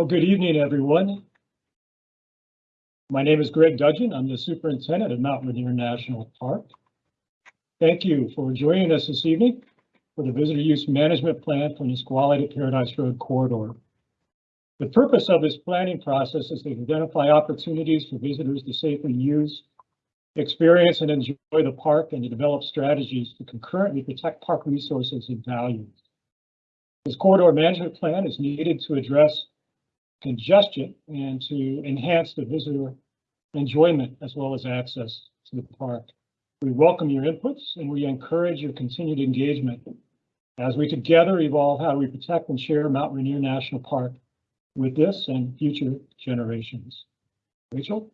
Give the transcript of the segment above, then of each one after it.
Well, good evening, everyone. My name is Greg Dudgeon. I'm the superintendent of Mount Rainier National Park. Thank you for joining us this evening for the Visitor Use Management Plan for Nisqually to Paradise Road Corridor. The purpose of this planning process is to identify opportunities for visitors to safely use, experience, and enjoy the park and to develop strategies to concurrently protect park resources and values. This corridor management plan is needed to address congestion and to enhance the visitor enjoyment as well as access to the park. We welcome your inputs and we encourage your continued engagement as we together evolve how we protect and share Mount Rainier National Park with this and future generations. Rachel?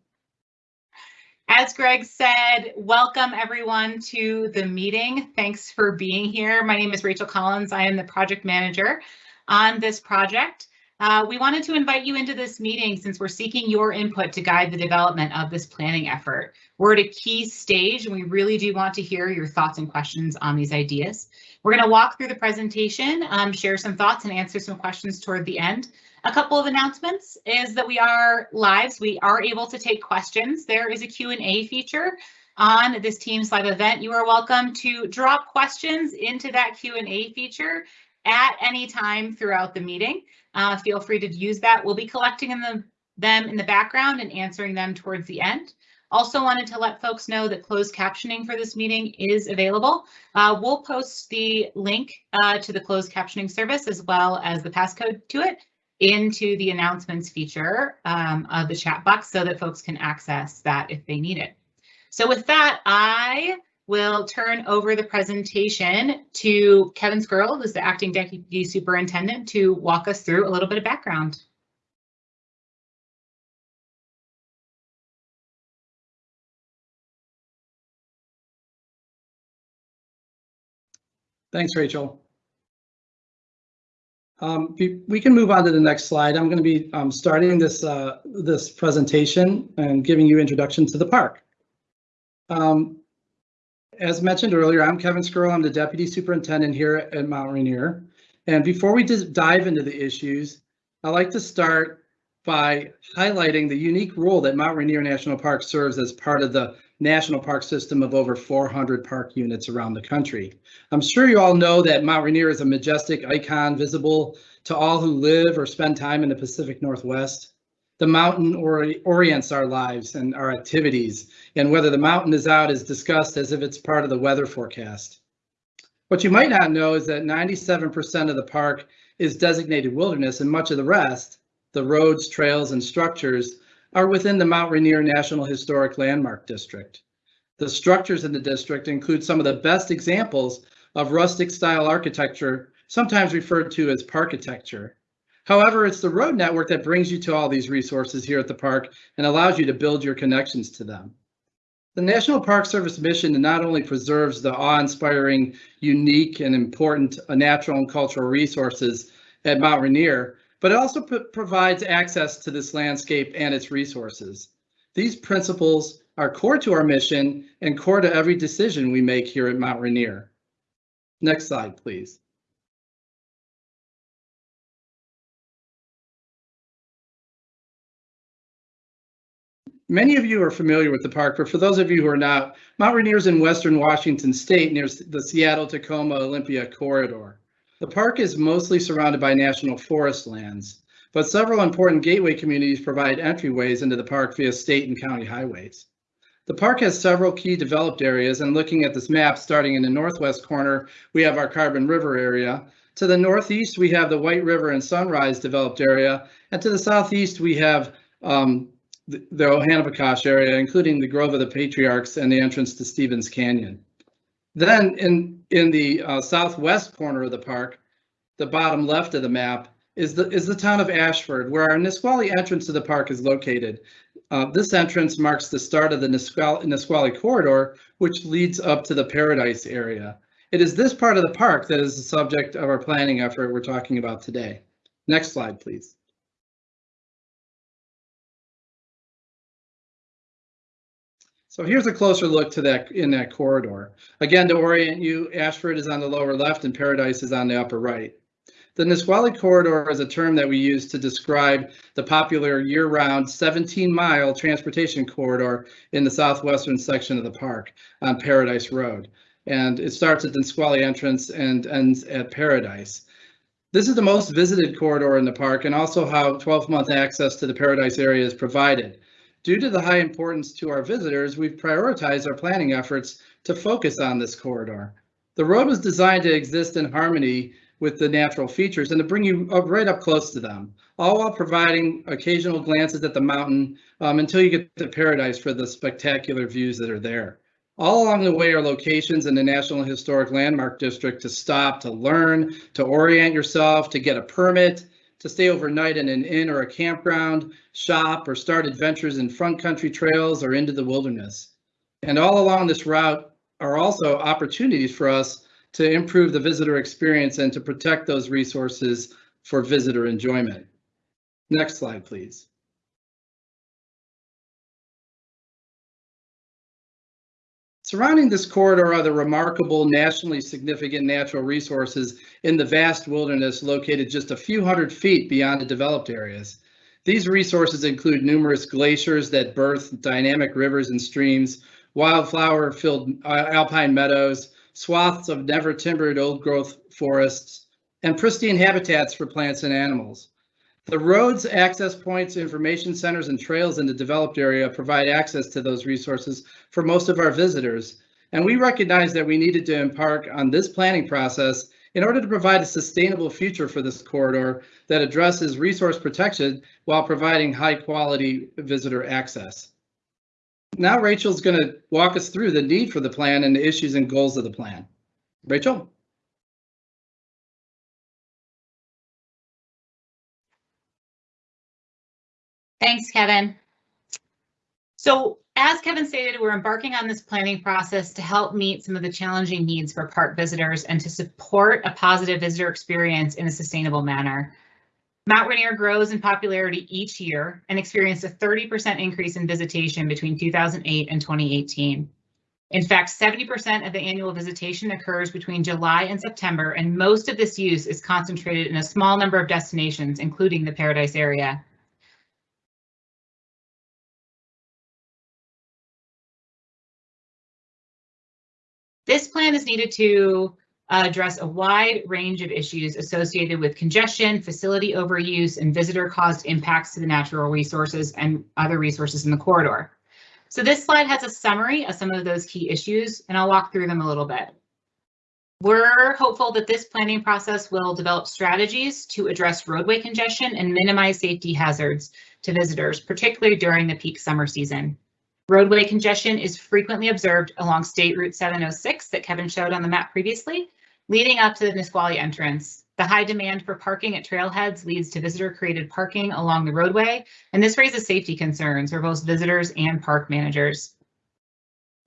As Greg said, welcome everyone to the meeting. Thanks for being here. My name is Rachel Collins. I am the project manager on this project. Uh, we wanted to invite you into this meeting since we're seeking your input to guide the development of this planning effort. We're at a key stage and we really do want to hear your thoughts and questions on these ideas. We're going to walk through the presentation, um, share some thoughts and answer some questions toward the end. A couple of announcements is that we are live. So we are able to take questions. There is a Q&A feature on this Teams live event. You are welcome to drop questions into that Q&A feature at any time throughout the meeting. Uh, feel free to use that. We'll be collecting in the, them in the background and answering them towards the end. Also wanted to let folks know that closed captioning for this meeting is available. Uh, we'll post the link uh, to the closed captioning service as well as the passcode to it into the announcements feature um, of the chat box so that folks can access that if they need it. So with that, I will turn over the presentation to Kevin Skerl, who's the acting deputy superintendent, to walk us through a little bit of background. Thanks, Rachel. Um, we can move on to the next slide. I'm going to be um, starting this uh, this presentation and giving you introduction to the park. Um, as mentioned earlier, I'm Kevin Skerl. I'm the Deputy Superintendent here at Mount Rainier. And before we dive into the issues, I'd like to start by highlighting the unique role that Mount Rainier National Park serves as part of the national park system of over 400 park units around the country. I'm sure you all know that Mount Rainier is a majestic icon visible to all who live or spend time in the Pacific Northwest. The mountain ori orients our lives and our activities, and whether the mountain is out is discussed as if it's part of the weather forecast. What you might not know is that 97% of the park is designated wilderness and much of the rest, the roads, trails, and structures are within the Mount Rainier National Historic Landmark District. The structures in the district include some of the best examples of rustic style architecture, sometimes referred to as parkitecture. However, it's the road network that brings you to all these resources here at the park and allows you to build your connections to them. The National Park Service mission not only preserves the awe-inspiring, unique, and important uh, natural and cultural resources at Mount Rainier, but it also provides access to this landscape and its resources. These principles are core to our mission and core to every decision we make here at Mount Rainier. Next slide, please. Many of you are familiar with the park, but for those of you who are not, Mount Rainier is in western Washington state near the Seattle-Tacoma Olympia corridor. The park is mostly surrounded by national forest lands, but several important gateway communities provide entryways into the park via state and county highways. The park has several key developed areas, and looking at this map, starting in the northwest corner, we have our Carbon River area. To the northeast, we have the White River and Sunrise developed area, and to the southeast, we have um, the, the Ohanapecosh area, including the Grove of the Patriarchs and the entrance to Stevens Canyon. Then in, in the uh, southwest corner of the park, the bottom left of the map, is the, is the town of Ashford, where our Nisqually entrance to the park is located. Uh, this entrance marks the start of the Nisqually, Nisqually corridor, which leads up to the Paradise area. It is this part of the park that is the subject of our planning effort we're talking about today. Next slide, please. So here's a closer look to that in that corridor. Again, to orient you, Ashford is on the lower left and Paradise is on the upper right. The Nisqually Corridor is a term that we use to describe the popular year-round 17-mile transportation corridor in the southwestern section of the park on Paradise Road. And it starts at the Nisqually entrance and ends at Paradise. This is the most visited corridor in the park and also how 12-month access to the Paradise area is provided. Due to the high importance to our visitors, we've prioritized our planning efforts to focus on this corridor. The road was designed to exist in harmony with the natural features and to bring you up right up close to them, all while providing occasional glances at the mountain um, until you get to Paradise for the spectacular views that are there. All along the way are locations in the National Historic Landmark District to stop, to learn, to orient yourself, to get a permit, to stay overnight in an inn or a campground, shop, or start adventures in front country trails or into the wilderness. And all along this route are also opportunities for us to improve the visitor experience and to protect those resources for visitor enjoyment. Next slide, please. Surrounding this corridor are the remarkable nationally significant natural resources in the vast wilderness located just a few hundred feet beyond the developed areas. These resources include numerous glaciers that birth dynamic rivers and streams, wildflower-filled uh, alpine meadows, swaths of never timbered old growth forests, and pristine habitats for plants and animals. The roads, access points, information centers, and trails in the developed area provide access to those resources for most of our visitors. And we recognize that we needed to embark on this planning process in order to provide a sustainable future for this corridor that addresses resource protection while providing high quality visitor access. Now Rachel's going to walk us through the need for the plan and the issues and goals of the plan. Rachel? Thanks, Kevin. So as Kevin stated, we're embarking on this planning process to help meet some of the challenging needs for park visitors and to support a positive visitor experience in a sustainable manner. Mount Rainier grows in popularity each year and experienced a 30% increase in visitation between 2008 and 2018. In fact, 70% of the annual visitation occurs between July and September, and most of this use is concentrated in a small number of destinations, including the Paradise area. Needed to uh, address a wide range of issues associated with congestion, facility overuse, and visitor caused impacts to the natural resources and other resources in the corridor. So this slide has a summary of some of those key issues, and I'll walk through them a little bit. We're hopeful that this planning process will develop strategies to address roadway congestion and minimize safety hazards to visitors, particularly during the peak summer season. Roadway congestion is frequently observed along State Route 706 that Kevin showed on the map previously, leading up to the Nisqually entrance. The high demand for parking at trailheads leads to visitor created parking along the roadway, and this raises safety concerns for both visitors and park managers.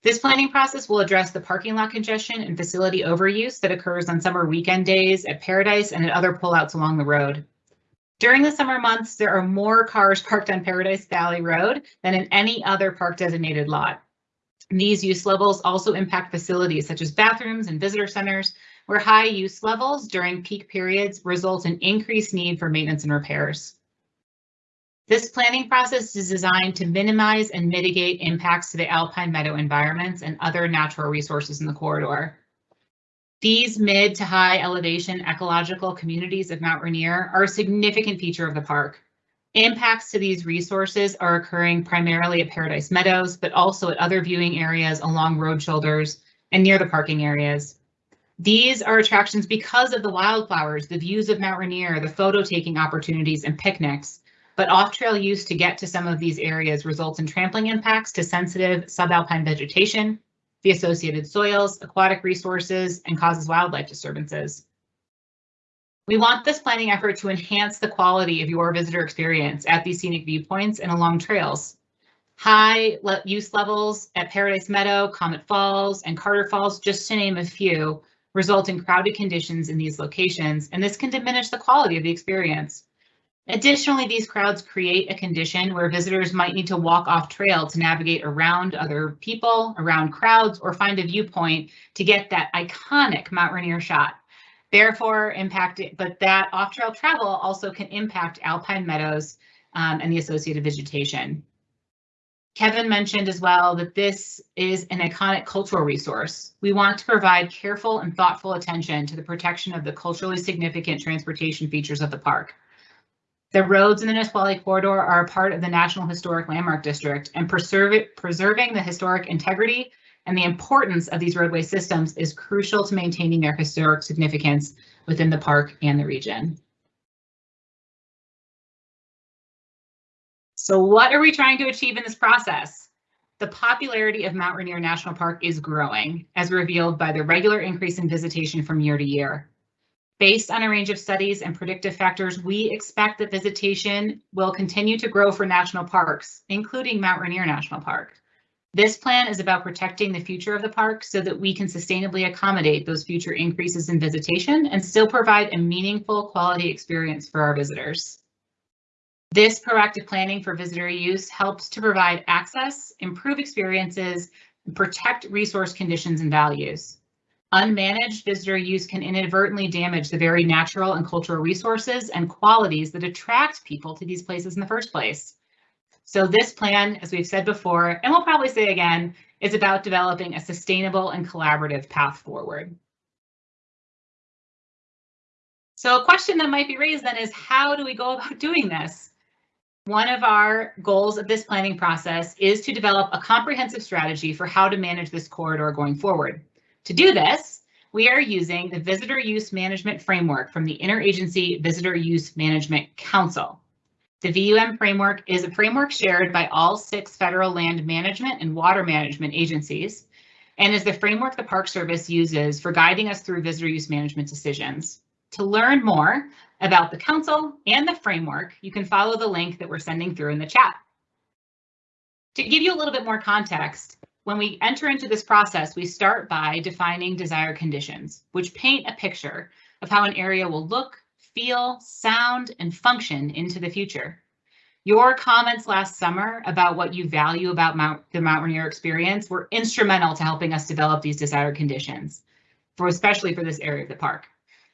This planning process will address the parking lot congestion and facility overuse that occurs on summer weekend days at Paradise and at other pullouts along the road. During the summer months, there are more cars parked on Paradise Valley Road than in any other park designated lot. These use levels also impact facilities such as bathrooms and visitor centers, where high use levels during peak periods result in increased need for maintenance and repairs. This planning process is designed to minimize and mitigate impacts to the alpine meadow environments and other natural resources in the corridor. These mid to high elevation ecological communities of Mount Rainier are a significant feature of the park. Impacts to these resources are occurring primarily at Paradise Meadows, but also at other viewing areas along road shoulders and near the parking areas. These are attractions because of the wildflowers, the views of Mount Rainier, the photo taking opportunities and picnics, but off-trail use to get to some of these areas results in trampling impacts to sensitive subalpine vegetation, the associated soils, aquatic resources, and causes wildlife disturbances. We want this planning effort to enhance the quality of your visitor experience at these scenic viewpoints and along trails. High le use levels at Paradise Meadow, Comet Falls, and Carter Falls, just to name a few, result in crowded conditions in these locations, and this can diminish the quality of the experience. Additionally, these crowds create a condition where visitors might need to walk off trail to navigate around other people, around crowds, or find a viewpoint to get that iconic Mount Rainier shot. Therefore impacting, but that off-trail travel also can impact alpine meadows um, and the associated vegetation. Kevin mentioned as well that this is an iconic cultural resource. We want to provide careful and thoughtful attention to the protection of the culturally significant transportation features of the park. The roads in the Nisqually corridor are a part of the National Historic Landmark District and preserve it, preserving the historic integrity and the importance of these roadway systems is crucial to maintaining their historic significance within the park and the region. So what are we trying to achieve in this process? The popularity of Mount Rainier National Park is growing, as revealed by the regular increase in visitation from year to year. Based on a range of studies and predictive factors, we expect that visitation will continue to grow for national parks, including Mount Rainier National Park. This plan is about protecting the future of the park so that we can sustainably accommodate those future increases in visitation and still provide a meaningful quality experience for our visitors. This proactive planning for visitor use helps to provide access, improve experiences, and protect resource conditions and values. Unmanaged visitor use can inadvertently damage the very natural and cultural resources and qualities that attract people to these places in the first place. So this plan, as we've said before, and we'll probably say again, is about developing a sustainable and collaborative path forward. So a question that might be raised then is how do we go about doing this? One of our goals of this planning process is to develop a comprehensive strategy for how to manage this corridor going forward. To do this, we are using the Visitor Use Management Framework from the Interagency Visitor Use Management Council. The VUM framework is a framework shared by all six federal land management and water management agencies and is the framework the Park Service uses for guiding us through visitor use management decisions. To learn more about the council and the framework, you can follow the link that we're sending through in the chat. To give you a little bit more context, when we enter into this process, we start by defining desired conditions, which paint a picture of how an area will look, feel, sound, and function into the future. Your comments last summer about what you value about Mount, the Mount Rainier experience were instrumental to helping us develop these desired conditions, for especially for this area of the park.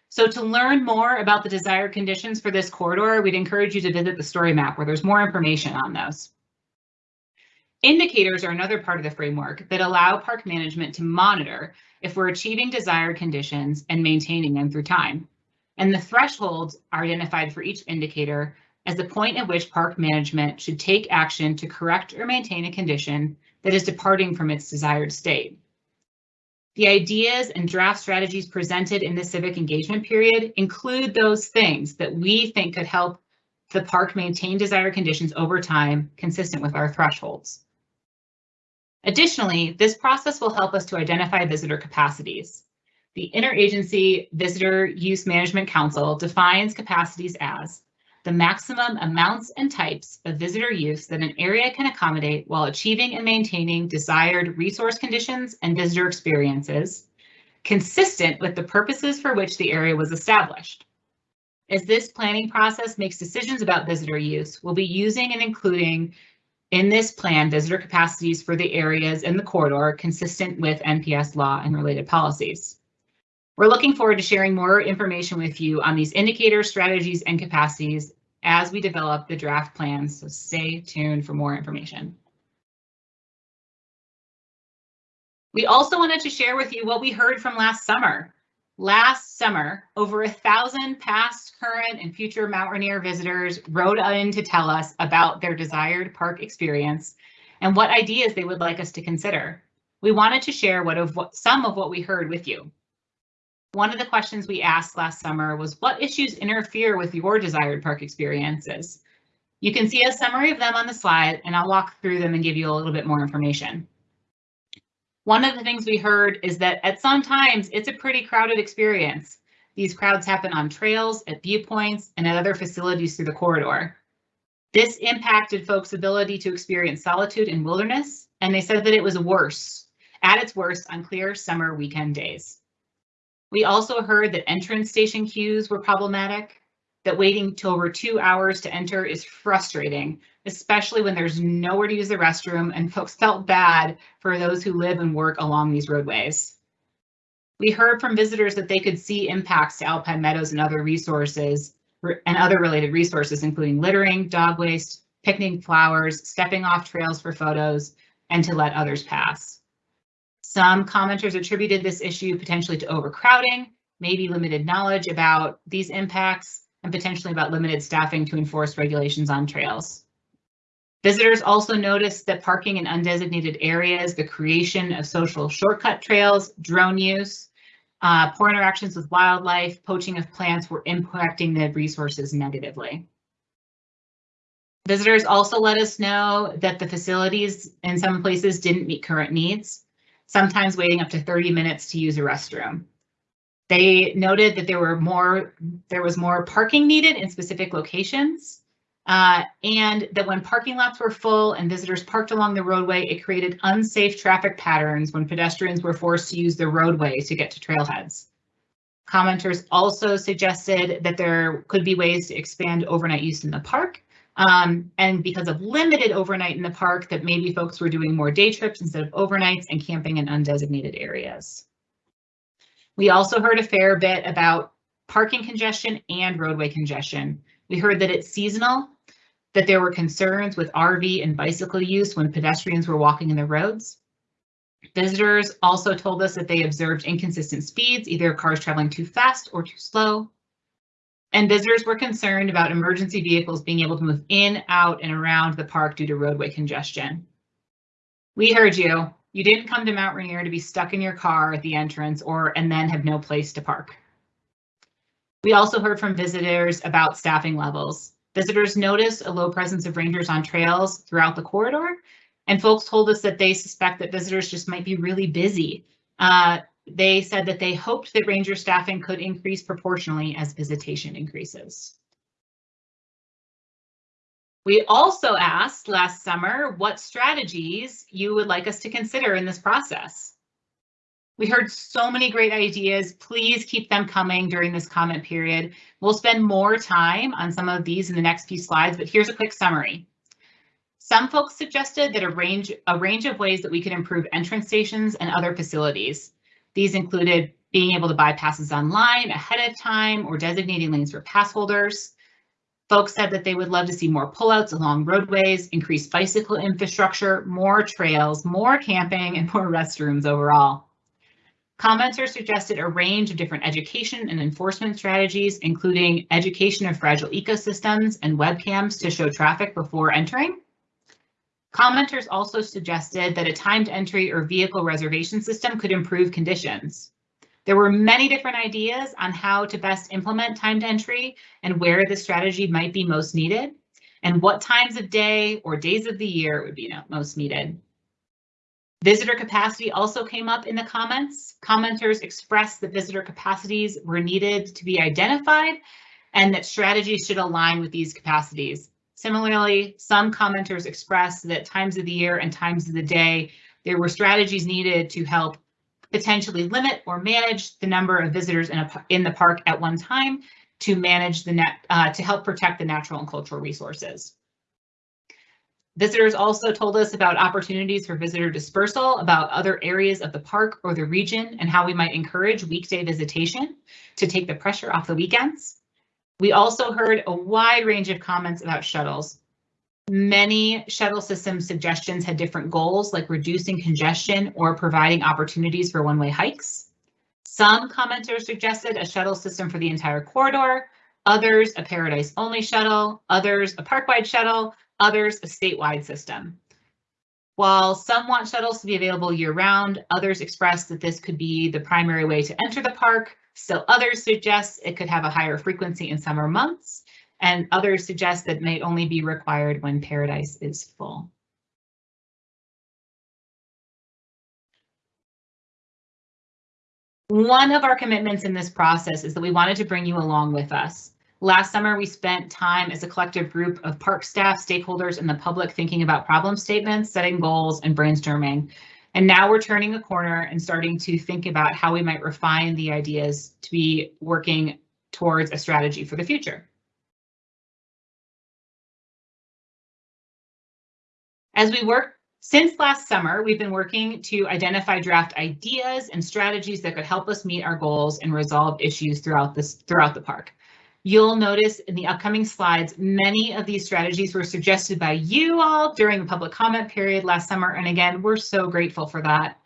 So to learn more about the desired conditions for this corridor, we'd encourage you to visit the story map where there's more information on those. Indicators are another part of the framework that allow park management to monitor if we're achieving desired conditions and maintaining them through time. And the thresholds are identified for each indicator as the point at which park management should take action to correct or maintain a condition that is departing from its desired state. The ideas and draft strategies presented in the civic engagement period include those things that we think could help the park maintain desired conditions over time consistent with our thresholds. Additionally, this process will help us to identify visitor capacities. The Interagency Visitor Use Management Council defines capacities as the maximum amounts and types of visitor use that an area can accommodate while achieving and maintaining desired resource conditions and visitor experiences, consistent with the purposes for which the area was established. As this planning process makes decisions about visitor use, we'll be using and including in this plan visitor capacities for the areas in the corridor consistent with NPS law and related policies. We're looking forward to sharing more information with you on these indicators, strategies, and capacities as we develop the draft plans, so stay tuned for more information. We also wanted to share with you what we heard from last summer. Last summer, over a thousand past, current, and future Mount Rainier visitors wrote in to tell us about their desired park experience and what ideas they would like us to consider. We wanted to share what of what some of what we heard with you. One of the questions we asked last summer was what issues interfere with your desired park experiences? You can see a summary of them on the slide and I'll walk through them and give you a little bit more information. One of the things we heard is that at some times it's a pretty crowded experience. These crowds happen on trails, at viewpoints, and at other facilities through the corridor. This impacted folks' ability to experience solitude and wilderness, and they said that it was worse, at its worst on clear summer weekend days. We also heard that entrance station queues were problematic, that waiting to over two hours to enter is frustrating, especially when there's nowhere to use the restroom and folks felt bad for those who live and work along these roadways. We heard from visitors that they could see impacts to alpine meadows and other resources and other related resources, including littering, dog waste, picnic flowers, stepping off trails for photos, and to let others pass. Some commenters attributed this issue potentially to overcrowding, maybe limited knowledge about these impacts, and potentially about limited staffing to enforce regulations on trails. Visitors also noticed that parking in undesignated areas, the creation of social shortcut trails, drone use, uh, poor interactions with wildlife, poaching of plants were impacting the resources negatively. Visitors also let us know that the facilities in some places didn't meet current needs, sometimes waiting up to 30 minutes to use a restroom. They noted that there were more, there was more parking needed in specific locations, uh, and that when parking lots were full and visitors parked along the roadway, it created unsafe traffic patterns when pedestrians were forced to use the roadway to get to trailheads. Commenters also suggested that there could be ways to expand overnight use in the park. Um, and because of limited overnight in the park, that maybe folks were doing more day trips instead of overnights and camping in undesignated areas. We also heard a fair bit about parking congestion and roadway congestion. We heard that it's seasonal, that there were concerns with RV and bicycle use when pedestrians were walking in the roads. Visitors also told us that they observed inconsistent speeds, either cars traveling too fast or too slow. And visitors were concerned about emergency vehicles being able to move in, out, and around the park due to roadway congestion. We heard you. You didn't come to Mount Rainier to be stuck in your car at the entrance or and then have no place to park. We also heard from visitors about staffing levels. Visitors noticed a low presence of rangers on trails throughout the corridor, and folks told us that they suspect that visitors just might be really busy. Uh, they said that they hoped that ranger staffing could increase proportionally as visitation increases. We also asked last summer what strategies you would like us to consider in this process. We heard so many great ideas. Please keep them coming during this comment period. We'll spend more time on some of these in the next few slides, but here's a quick summary. Some folks suggested that a range, a range of ways that we could improve entrance stations and other facilities. These included being able to buy passes online ahead of time or designating lanes for pass holders. Folks said that they would love to see more pullouts along roadways, increased bicycle infrastructure, more trails, more camping, and more restrooms overall. Commenters suggested a range of different education and enforcement strategies, including education of fragile ecosystems and webcams to show traffic before entering. Commenters also suggested that a timed entry or vehicle reservation system could improve conditions. There were many different ideas on how to best implement timed entry and where the strategy might be most needed and what times of day or days of the year would be most needed. Visitor capacity also came up in the comments. Commenters expressed that visitor capacities were needed to be identified and that strategies should align with these capacities. Similarly, some commenters expressed that times of the year and times of the day, there were strategies needed to help potentially limit or manage the number of visitors in, a, in the park at one time to manage the net, uh, to help protect the natural and cultural resources. Visitors also told us about opportunities for visitor dispersal, about other areas of the park or the region, and how we might encourage weekday visitation to take the pressure off the weekends. We also heard a wide range of comments about shuttles. Many shuttle system suggestions had different goals, like reducing congestion or providing opportunities for one-way hikes. Some commenters suggested a shuttle system for the entire corridor, others a paradise-only shuttle, others a park-wide shuttle, others a statewide system. While some want shuttles to be available year-round, others expressed that this could be the primary way to enter the park. Still others suggest it could have a higher frequency in summer months, and others suggest that may only be required when Paradise is full. One of our commitments in this process is that we wanted to bring you along with us. Last summer, we spent time as a collective group of park staff, stakeholders, and the public thinking about problem statements, setting goals, and brainstorming. And now we're turning a corner and starting to think about how we might refine the ideas to be working towards a strategy for the future. As we work Since last summer, we've been working to identify draft ideas and strategies that could help us meet our goals and resolve issues throughout this throughout the park. You'll notice in the upcoming slides, many of these strategies were suggested by you all during the public comment period last summer. And again, we're so grateful for that.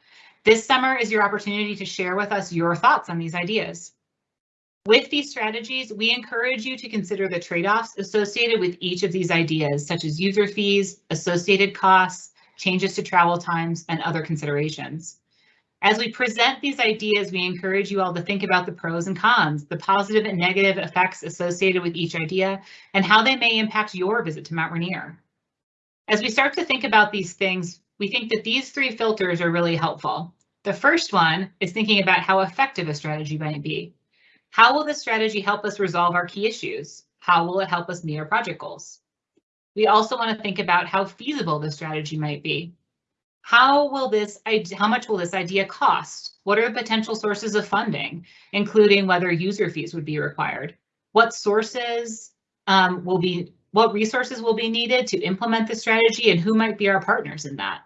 This summer is your opportunity to share with us your thoughts on these ideas. With these strategies, we encourage you to consider the trade-offs associated with each of these ideas, such as user fees, associated costs, changes to travel times, and other considerations. As we present these ideas, we encourage you all to think about the pros and cons, the positive and negative effects associated with each idea, and how they may impact your visit to Mount Rainier. As we start to think about these things, we think that these three filters are really helpful. The first one is thinking about how effective a strategy might be. How will this strategy help us resolve our key issues? How will it help us meet our project goals? We also want to think about how feasible the strategy might be. How will this, how much will this idea cost? What are the potential sources of funding, including whether user fees would be required? What sources um, will be, what resources will be needed to implement the strategy and who might be our partners in that?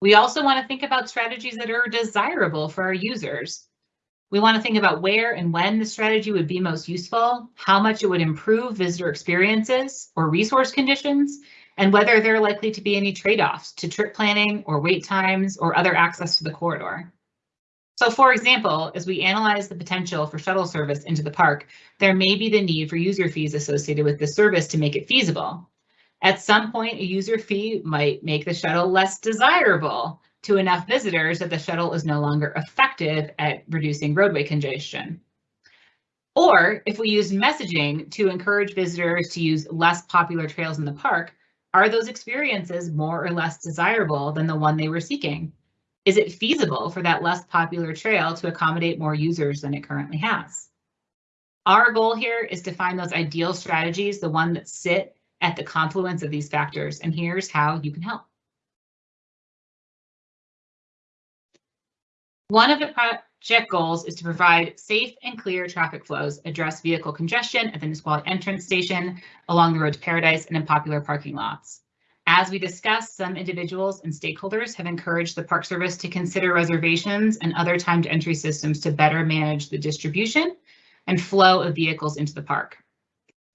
We also want to think about strategies that are desirable for our users. We want to think about where and when the strategy would be most useful, how much it would improve visitor experiences or resource conditions, and whether there are likely to be any trade-offs to trip planning or wait times or other access to the corridor. So for example, as we analyze the potential for shuttle service into the park, there may be the need for user fees associated with the service to make it feasible. At some point, a user fee might make the shuttle less desirable to enough visitors that the shuttle is no longer effective at reducing roadway congestion. Or if we use messaging to encourage visitors to use less popular trails in the park, are those experiences more or less desirable than the one they were seeking? Is it feasible for that less popular trail to accommodate more users than it currently has? Our goal here is to find those ideal strategies, the one that sit at the confluence of these factors, and here's how you can help. One of the project goals is to provide safe and clear traffic flows, address vehicle congestion at the Nisqually entrance station, along the road to Paradise, and in popular parking lots. As we discussed, some individuals and stakeholders have encouraged the Park Service to consider reservations and other timed entry systems to better manage the distribution and flow of vehicles into the park.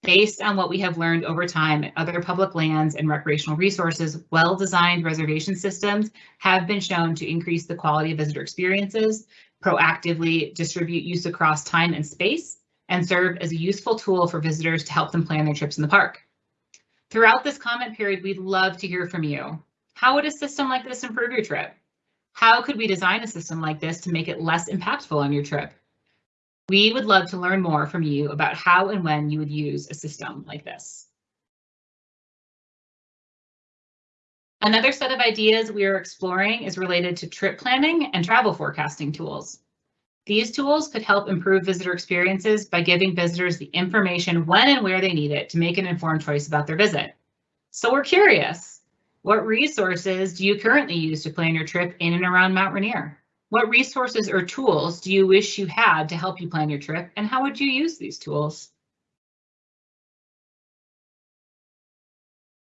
Based on what we have learned over time other public lands and recreational resources, well-designed reservation systems have been shown to increase the quality of visitor experiences, proactively distribute use across time and space, and serve as a useful tool for visitors to help them plan their trips in the park. Throughout this comment period, we'd love to hear from you. How would a system like this improve your trip? How could we design a system like this to make it less impactful on your trip? We would love to learn more from you about how and when you would use a system like this. Another set of ideas we are exploring is related to trip planning and travel forecasting tools. These tools could help improve visitor experiences by giving visitors the information when and where they need it to make an informed choice about their visit. So we're curious, what resources do you currently use to plan your trip in and around Mount Rainier? What resources or tools do you wish you had to help you plan your trip and how would you use these tools?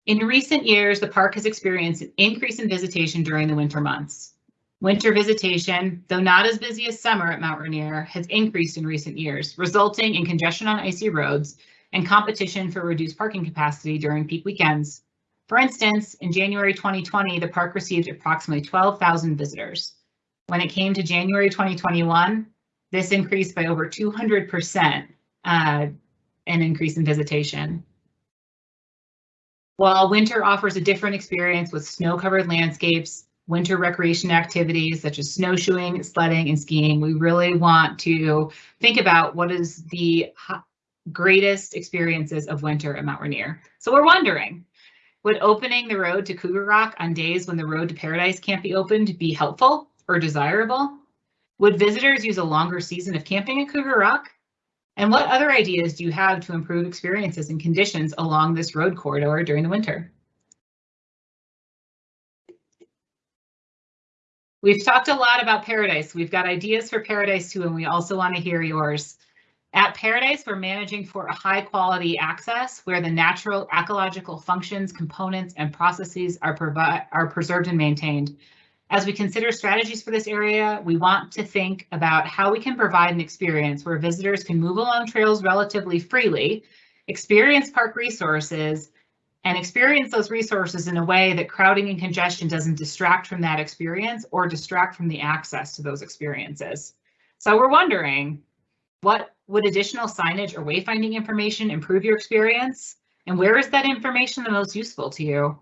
In recent years, the park has experienced an increase in visitation during the winter months. Winter visitation, though not as busy as summer at Mount Rainier, has increased in recent years, resulting in congestion on icy roads and competition for reduced parking capacity during peak weekends. For instance, in January 2020, the park received approximately 12,000 visitors. When it came to January 2021, this increased by over 200% uh, an increase in visitation. While winter offers a different experience with snow-covered landscapes, winter recreation activities such as snowshoeing, sledding, and skiing, we really want to think about what is the greatest experiences of winter at Mount Rainier. So we're wondering, would opening the road to Cougar Rock on days when the road to Paradise can't be opened be helpful? or desirable? Would visitors use a longer season of camping at Cougar Rock? And what other ideas do you have to improve experiences and conditions along this road corridor during the winter? We've talked a lot about Paradise. We've got ideas for Paradise too, and we also want to hear yours. At Paradise, we're managing for a high quality access where the natural ecological functions, components, and processes are, are preserved and maintained. As we consider strategies for this area, we want to think about how we can provide an experience where visitors can move along trails relatively freely, experience park resources, and experience those resources in a way that crowding and congestion doesn't distract from that experience or distract from the access to those experiences. So we're wondering, what would additional signage or wayfinding information improve your experience? And where is that information the most useful to you?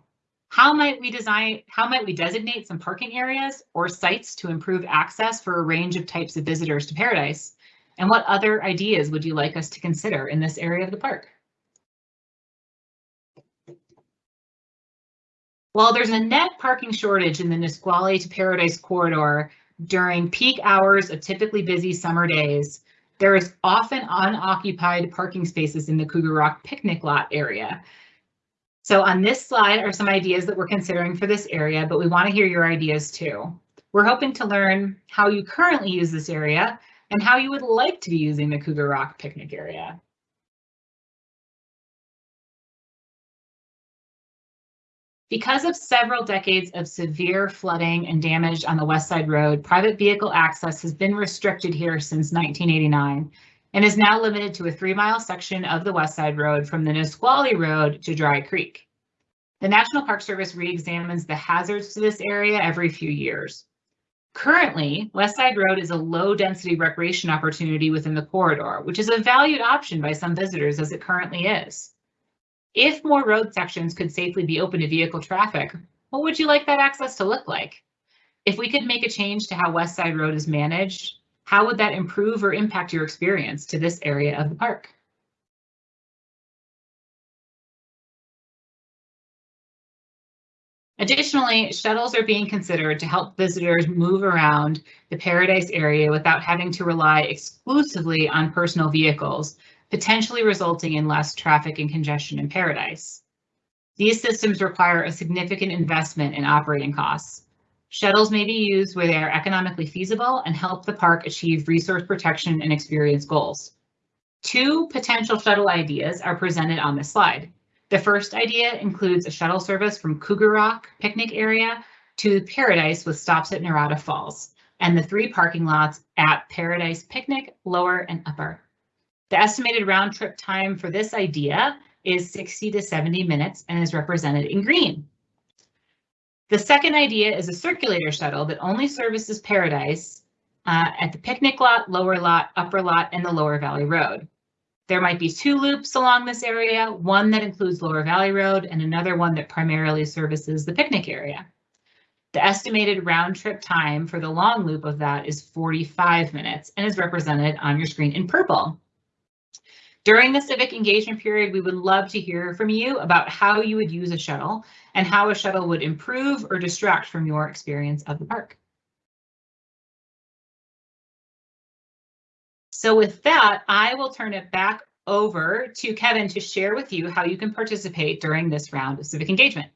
How might we design, how might we designate some parking areas or sites to improve access for a range of types of visitors to Paradise? And what other ideas would you like us to consider in this area of the park? While there's a net parking shortage in the Nisqually to Paradise corridor during peak hours of typically busy summer days, there is often unoccupied parking spaces in the Cougar Rock picnic lot area. So on this slide are some ideas that we're considering for this area, but we want to hear your ideas too. We're hoping to learn how you currently use this area and how you would like to be using the Cougar Rock picnic area. Because of several decades of severe flooding and damage on the West Side Road, private vehicle access has been restricted here since 1989 and is now limited to a three mile section of the West Side Road from the Nisqually Road to Dry Creek. The National Park Service re-examines the hazards to this area every few years. Currently, West Side Road is a low density recreation opportunity within the corridor, which is a valued option by some visitors as it currently is. If more road sections could safely be open to vehicle traffic, what would you like that access to look like? If we could make a change to how West Side Road is managed, how would that improve or impact your experience to this area of the park? Additionally, shuttles are being considered to help visitors move around the Paradise area without having to rely exclusively on personal vehicles, potentially resulting in less traffic and congestion in Paradise. These systems require a significant investment in operating costs. Shuttles may be used where they are economically feasible and help the park achieve resource protection and experience goals. Two potential shuttle ideas are presented on this slide. The first idea includes a shuttle service from Cougar Rock picnic area to Paradise with stops at Narada Falls and the three parking lots at Paradise Picnic, Lower and Upper. The estimated round trip time for this idea is 60 to 70 minutes and is represented in green. The second idea is a circulator shuttle that only services Paradise uh, at the picnic lot, lower lot, upper lot, and the Lower Valley Road. There might be two loops along this area, one that includes Lower Valley Road and another one that primarily services the picnic area. The estimated round trip time for the long loop of that is 45 minutes and is represented on your screen in purple. During the civic engagement period, we would love to hear from you about how you would use a shuttle and how a shuttle would improve or distract from your experience of the park. So with that, I will turn it back over to Kevin to share with you how you can participate during this round of civic engagement.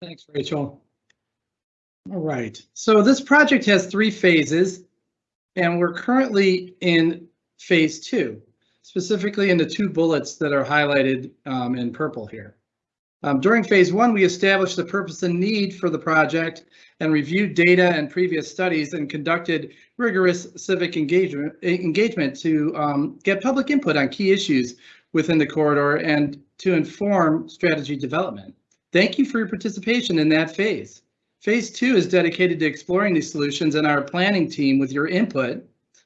Thanks, Rachel. All right, so this project has three phases, and we're currently in phase two, specifically in the two bullets that are highlighted um, in purple here. Um, during phase one, we established the purpose and need for the project and reviewed data and previous studies and conducted rigorous civic engagement, engagement to um, get public input on key issues within the corridor and to inform strategy development. Thank you for your participation in that phase. Phase two is dedicated to exploring these solutions and our planning team with your input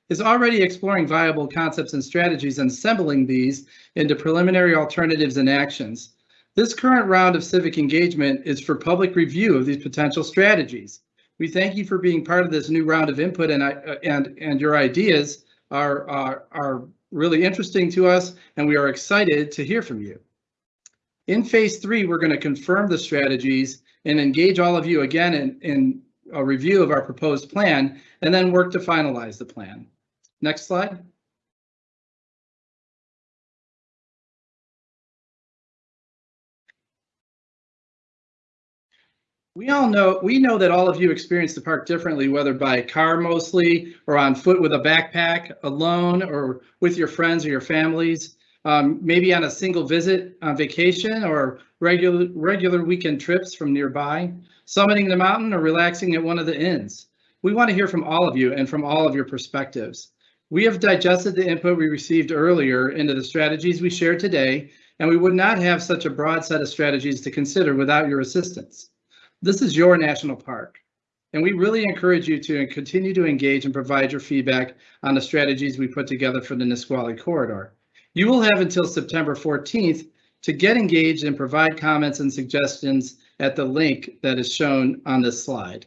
is already exploring viable concepts and strategies and assembling these into preliminary alternatives and actions. This current round of civic engagement is for public review of these potential strategies. We thank you for being part of this new round of input and, and, and your ideas are, are, are really interesting to us and we are excited to hear from you. In phase three, we're going to confirm the strategies and engage all of you again in, in a review of our proposed plan and then work to finalize the plan. Next slide. We all know, we know that all of you experience the park differently, whether by car mostly, or on foot with a backpack, alone, or with your friends or your families. Um, maybe on a single visit on vacation or regular, regular weekend trips from nearby, summiting the mountain or relaxing at one of the inns. We want to hear from all of you and from all of your perspectives. We have digested the input we received earlier into the strategies we shared today, and we would not have such a broad set of strategies to consider without your assistance. This is your national park, and we really encourage you to continue to engage and provide your feedback on the strategies we put together for the Nisqually corridor. You will have until September 14th to get engaged and provide comments and suggestions at the link that is shown on this slide.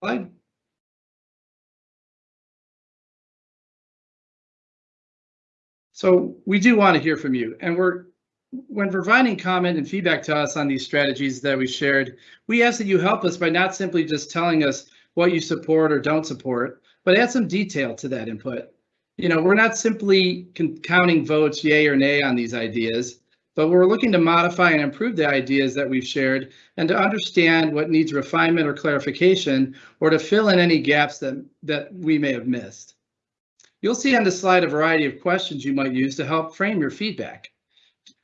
Slide. So we do want to hear from you and we're when providing comment and feedback to us on these strategies that we shared, we ask that you help us by not simply just telling us what you support or don't support, but add some detail to that input. You know, we're not simply counting votes yay or nay on these ideas, but we're looking to modify and improve the ideas that we've shared and to understand what needs refinement or clarification or to fill in any gaps that, that we may have missed. You'll see on the slide a variety of questions you might use to help frame your feedback.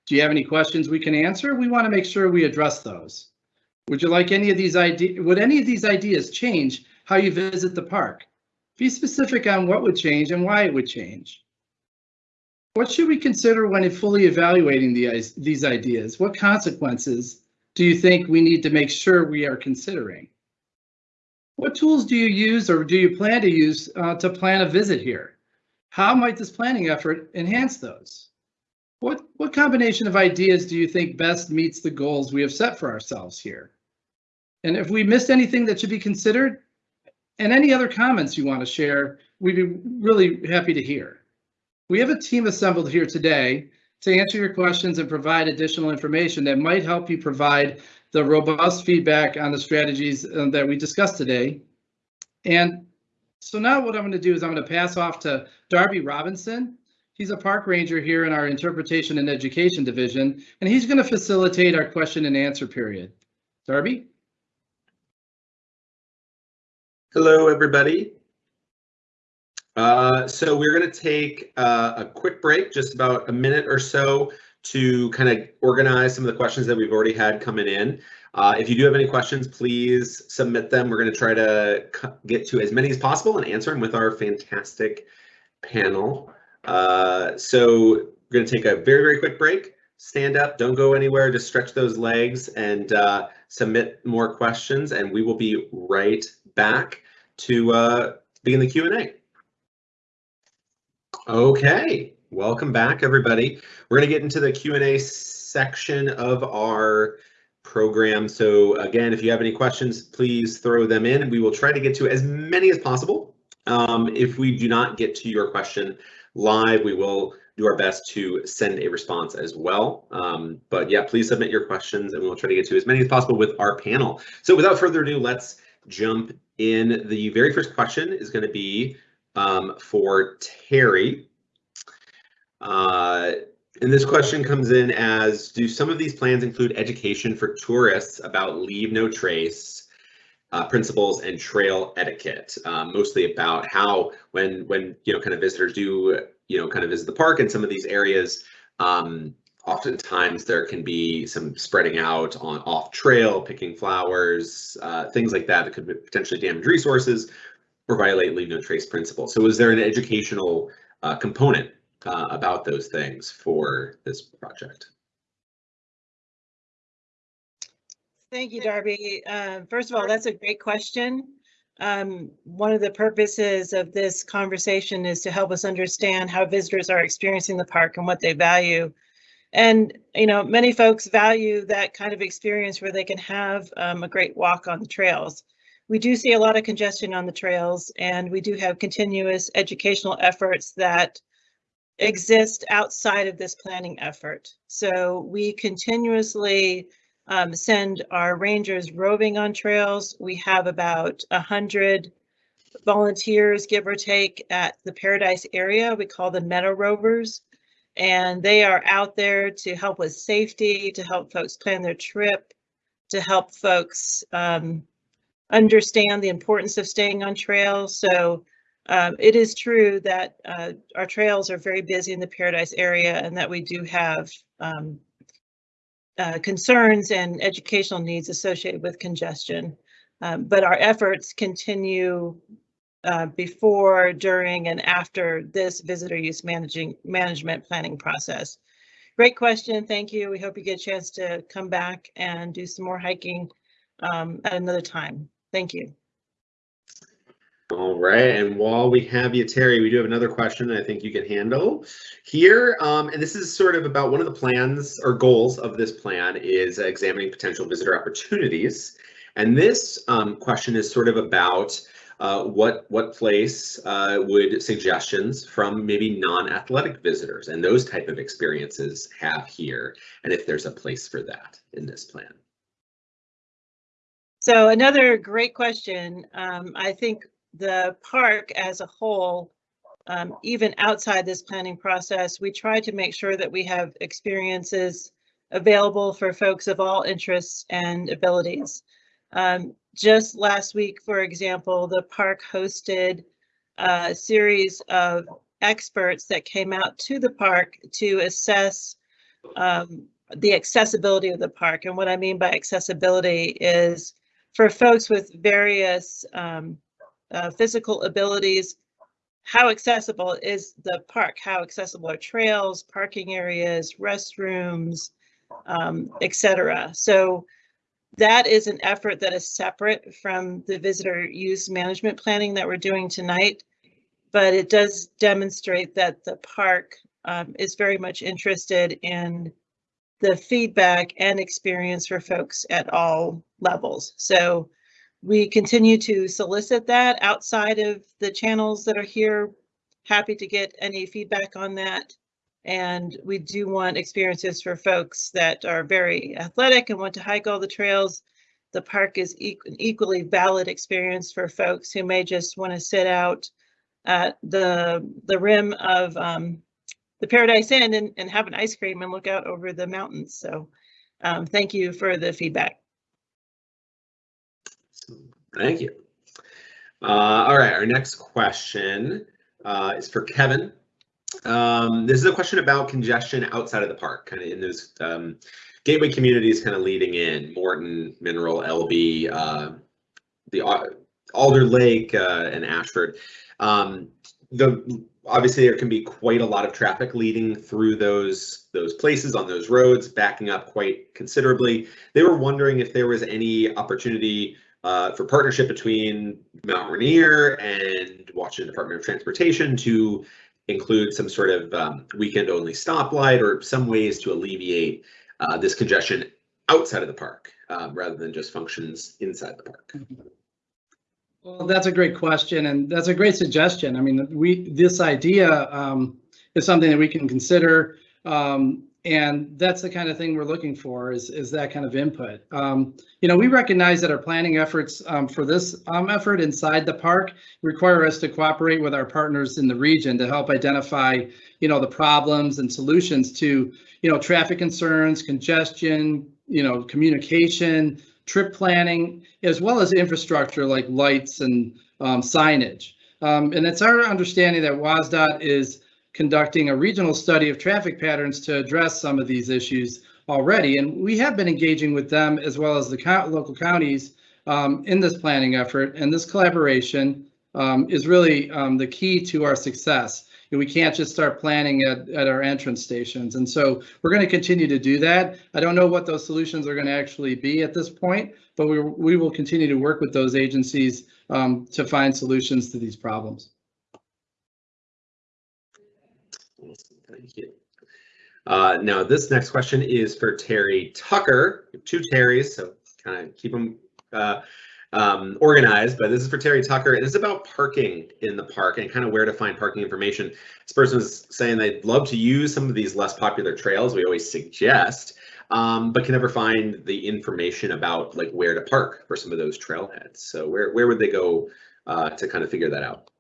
Do you have any questions we can answer? We want to make sure we address those. Would you like any of these ideas? Would any of these ideas change how you visit the park? Be specific on what would change and why it would change. What should we consider when fully evaluating the, these ideas? What consequences do you think we need to make sure we are considering? What tools do you use or do you plan to use uh, to plan a visit here? How might this planning effort enhance those? What, what combination of ideas do you think best meets the goals we have set for ourselves here? And if we missed anything that should be considered, and any other comments you want to share, we'd be really happy to hear. We have a team assembled here today to answer your questions and provide additional information that might help you provide the robust feedback on the strategies uh, that we discussed today. And so now what I'm going to do is I'm going to pass off to Darby Robinson, He's a park ranger here in our interpretation and education division, and he's going to facilitate our question and answer period. Darby? Hello, everybody. Uh, so we're going to take uh, a quick break, just about a minute or so, to kind of organize some of the questions that we've already had coming in. Uh, if you do have any questions, please submit them. We're going to try to get to as many as possible and answer them with our fantastic panel. Uh, so we're going to take a very, very quick break. Stand up, don't go anywhere, just stretch those legs and uh, submit more questions, and we will be right back to uh, begin the Q&A. Okay, welcome back, everybody. We're going to get into the Q&A section of our program. So again, if you have any questions, please throw them in we will try to get to as many as possible. Um, if we do not get to your question, live. We will do our best to send a response as well. Um, but yeah, please submit your questions and we'll try to get to as many as possible with our panel. So without further ado, let's jump in. The very first question is going to be um, for Terry. Uh, and this question comes in as, do some of these plans include education for tourists about leave no trace uh, principles and trail etiquette, um, mostly about how when when you know kind of visitors do you know kind of visit the park in some of these areas, um, oftentimes there can be some spreading out on off trail, picking flowers, uh, things like that that could potentially damage resources or violate leave no trace principle. So is there an educational uh, component uh, about those things for this project? Thank you, Darby. Uh, first of all, that's a great question. Um, one of the purposes of this conversation is to help us understand how visitors are experiencing the park and what they value. And, you know, many folks value that kind of experience where they can have um, a great walk on the trails. We do see a lot of congestion on the trails and we do have continuous educational efforts that exist outside of this planning effort. So we continuously um, send our rangers roving on trails. We have about a hundred volunteers, give or take, at the Paradise area. We call them Meadow Rovers. And they are out there to help with safety, to help folks plan their trip, to help folks um, understand the importance of staying on trails. So um, it is true that uh, our trails are very busy in the Paradise area and that we do have um, uh, concerns and educational needs associated with congestion. Um, but our efforts continue uh, before, during, and after this visitor use managing management planning process. Great question. Thank you. We hope you get a chance to come back and do some more hiking um, at another time. Thank you. All right, and while we have you, Terry, we do have another question I think you can handle here. Um, and this is sort of about one of the plans or goals of this plan is examining potential visitor opportunities. And this um, question is sort of about uh, what what place uh, would suggestions from maybe non-athletic visitors and those type of experiences have here, and if there's a place for that in this plan. So another great question. Um, I think the park as a whole, um, even outside this planning process, we try to make sure that we have experiences available for folks of all interests and abilities. Um, just last week, for example, the park hosted a series of experts that came out to the park to assess um, the accessibility of the park. And what I mean by accessibility is for folks with various um, uh, physical abilities, how accessible is the park? How accessible are trails, parking areas, restrooms, um, etc. So that is an effort that is separate from the visitor use management planning that we're doing tonight. But it does demonstrate that the park um, is very much interested in the feedback and experience for folks at all levels. So we continue to solicit that outside of the channels that are here. Happy to get any feedback on that. And we do want experiences for folks that are very athletic and want to hike all the trails. The park is an equally valid experience for folks who may just want to sit out at the the rim of um, the Paradise Inn and, and have an ice cream and look out over the mountains. So um, thank you for the feedback. Thank you. Uh, all right, our next question uh, is for Kevin. Um, this is a question about congestion outside of the park, kind of in those um, gateway communities, kind of leading in Morton, Mineral, Elbe, uh, the Alder Lake, uh, and Ashford. Um, the obviously there can be quite a lot of traffic leading through those those places on those roads, backing up quite considerably. They were wondering if there was any opportunity uh, for partnership between Mount Rainier and Washington Department of Transportation to include some sort of um, weekend only stoplight or some ways to alleviate uh, this congestion outside of the park um, rather than just functions inside the park. Well, that's a great question and that's a great suggestion. I mean, we this idea um, is something that we can consider. Um, and that's the kind of thing we're looking for is, is that kind of input. Um, you know, we recognize that our planning efforts um, for this um, effort inside the park require us to cooperate with our partners in the region to help identify, you know, the problems and solutions to, you know, traffic concerns, congestion, you know, communication, trip planning, as well as infrastructure like lights and um, signage. Um, and it's our understanding that WSDOT is conducting a regional study of traffic patterns to address some of these issues already. And we have been engaging with them as well as the co local counties um, in this planning effort. And this collaboration um, is really um, the key to our success. We can't just start planning at, at our entrance stations. And so we're going to continue to do that. I don't know what those solutions are going to actually be at this point, but we, we will continue to work with those agencies um, to find solutions to these problems. Thank you. Uh, now, this next question is for Terry Tucker. Two Terrys, so kind of keep them uh, um, organized, but this is for Terry Tucker. It is about parking in the park and kind of where to find parking information. This person is saying they'd love to use some of these less popular trails we always suggest, um, but can never find the information about like where to park for some of those trailheads. So where, where would they go uh, to kind of figure that out?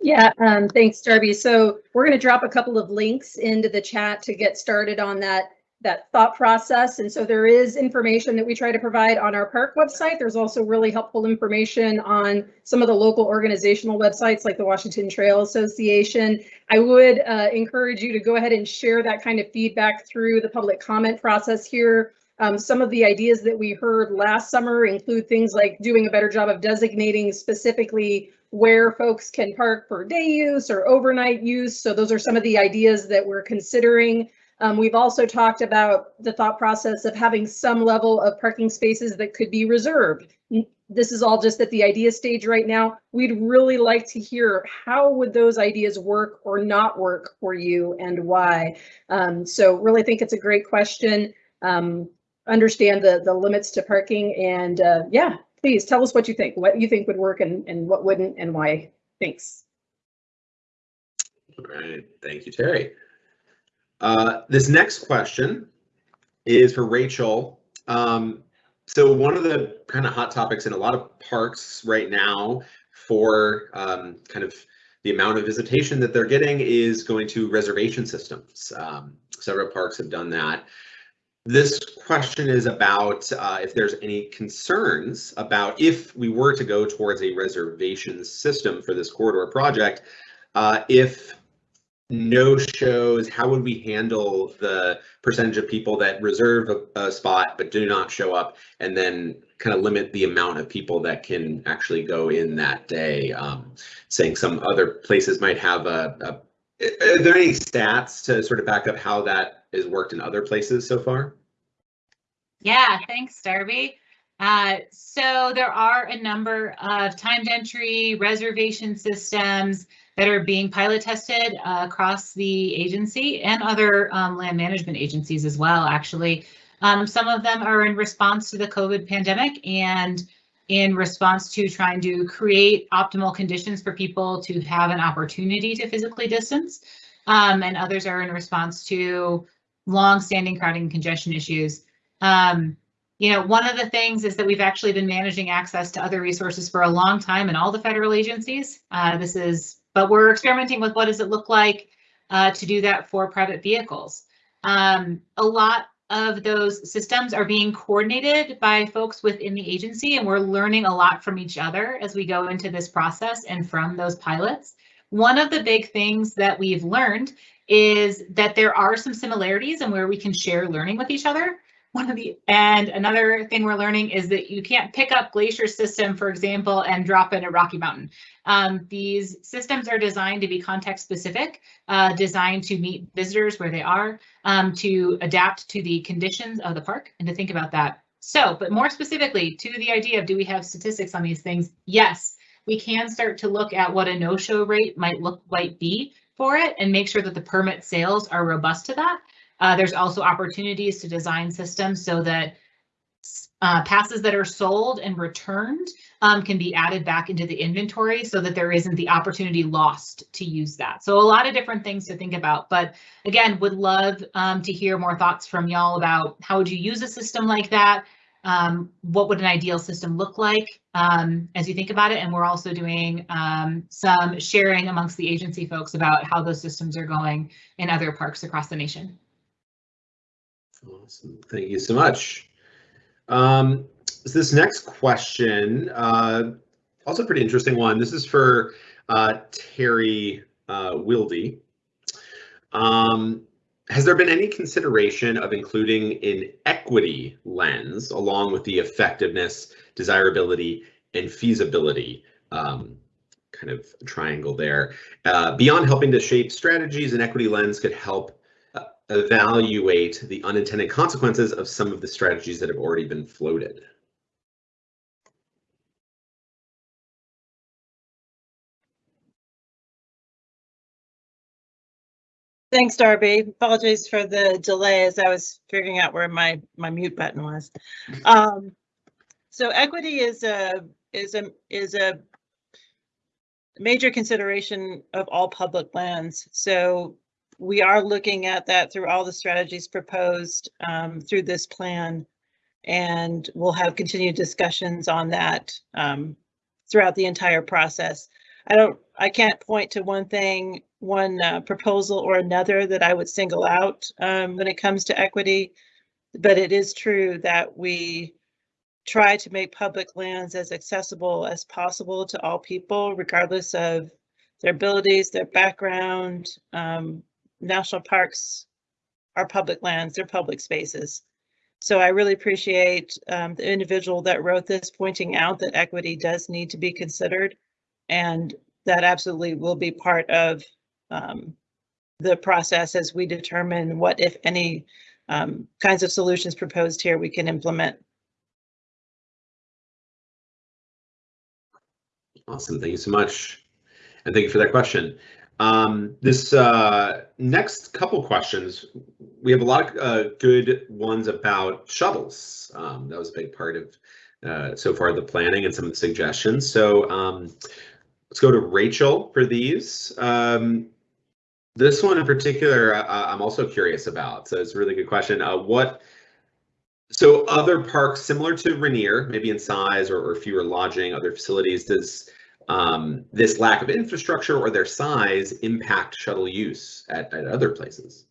Yeah, um, thanks, Darby. So we're going to drop a couple of links into the chat to get started on that that thought process. And so there is information that we try to provide on our park website. There's also really helpful information on some of the local organizational websites like the Washington Trail Association. I would uh, encourage you to go ahead and share that kind of feedback through the public comment process here. Um, some of the ideas that we heard last summer include things like doing a better job of designating specifically where folks can park for day use or overnight use. So those are some of the ideas that we're considering. Um, we've also talked about the thought process of having some level of parking spaces that could be reserved. This is all just at the idea stage right now. We'd really like to hear how would those ideas work or not work for you and why. Um, so really think it's a great question. Um, understand the the limits to parking and uh, yeah, please tell us what you think, what you think would work and and what wouldn't and why. Thanks. All right, thank you, Terry. Uh, this next question is for Rachel. Um, so one of the kind of hot topics in a lot of parks right now for um, kind of the amount of visitation that they're getting is going to reservation systems. Um, several parks have done that. This question is about uh, if there's any concerns about if we were to go towards a reservation system for this corridor project, uh, if no shows, how would we handle the percentage of people that reserve a, a spot but do not show up and then kind of limit the amount of people that can actually go in that day? Um, saying some other places might have a, a, are there any stats to sort of back up how that has worked in other places so far? Yeah, thanks, Darby. Uh, so there are a number of timed entry reservation systems that are being pilot tested uh, across the agency and other um, land management agencies as well, actually. Um, some of them are in response to the COVID pandemic and in response to trying to create optimal conditions for people to have an opportunity to physically distance. Um, and others are in response to long-standing crowding and congestion issues. Um, you know, one of the things is that we've actually been managing access to other resources for a long time in all the federal agencies. Uh, this is, but we're experimenting with what does it look like uh, to do that for private vehicles. Um, a lot of those systems are being coordinated by folks within the agency, and we're learning a lot from each other as we go into this process and from those pilots. One of the big things that we've learned is that there are some similarities and where we can share learning with each other one of the and another thing we're learning is that you can't pick up glacier system for example and drop in a rocky mountain. Um, these systems are designed to be context specific uh, designed to meet visitors where they are um, to adapt to the conditions of the park and to think about that. So but more specifically to the idea of do we have statistics on these things? Yes we can start to look at what a no-show rate might look like be for it and make sure that the permit sales are robust to that uh, there's also opportunities to design systems so that uh, passes that are sold and returned um, can be added back into the inventory so that there isn't the opportunity lost to use that. So a lot of different things to think about, but again, would love um, to hear more thoughts from y'all about how would you use a system like that? Um, what would an ideal system look like um, as you think about it? And we're also doing um, some sharing amongst the agency folks about how those systems are going in other parks across the nation. Awesome. Thank you so much. Um, so this next question, uh, also pretty interesting one. This is for uh, Terry uh. Um, has there been any consideration of including an equity lens along with the effectiveness, desirability, and feasibility um, kind of triangle there? Uh, beyond helping to shape strategies, an equity lens could help evaluate the unintended consequences of some of the strategies that have already been floated. Thanks, Darby. Apologies for the delay as I was figuring out where my, my mute button was. Um, so equity is a, is a, is a major consideration of all public lands. So we are looking at that through all the strategies proposed um, through this plan. And we'll have continued discussions on that um, throughout the entire process. I don't, I can't point to one thing, one uh, proposal or another that I would single out um, when it comes to equity. But it is true that we try to make public lands as accessible as possible to all people, regardless of their abilities, their background. Um, national parks are public lands, they're public spaces. So I really appreciate um, the individual that wrote this pointing out that equity does need to be considered. And that absolutely will be part of um, the process as we determine what, if any, um, kinds of solutions proposed here we can implement. Awesome, thank you so much. And thank you for that question. Um, this uh, next couple questions, we have a lot of uh, good ones about shuttles. Um, that was a big part of uh, so far the planning and some of the suggestions. So um, let's go to Rachel for these. Um, this one in particular, uh, I'm also curious about. So it's a really good question. Uh, what so other parks similar to Rainier, maybe in size or, or fewer lodging, other facilities, does um, this lack of infrastructure or their size impact shuttle use at, at other places?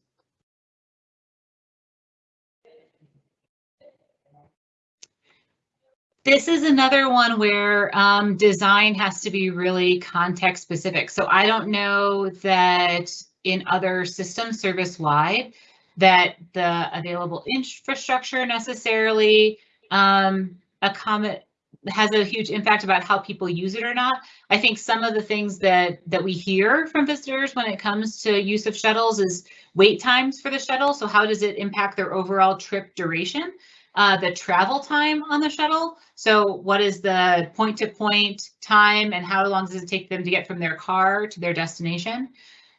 This is another one where um, design has to be really context specific. So I don't know that in other systems service wide that the available infrastructure necessarily um, accommodate has a huge impact about how people use it or not. I think some of the things that that we hear from visitors when it comes to use of shuttles is wait times for the shuttle. So how does it impact their overall trip duration? Uh, the travel time on the shuttle. So what is the point to point time and how long does it take them to get from their car to their destination?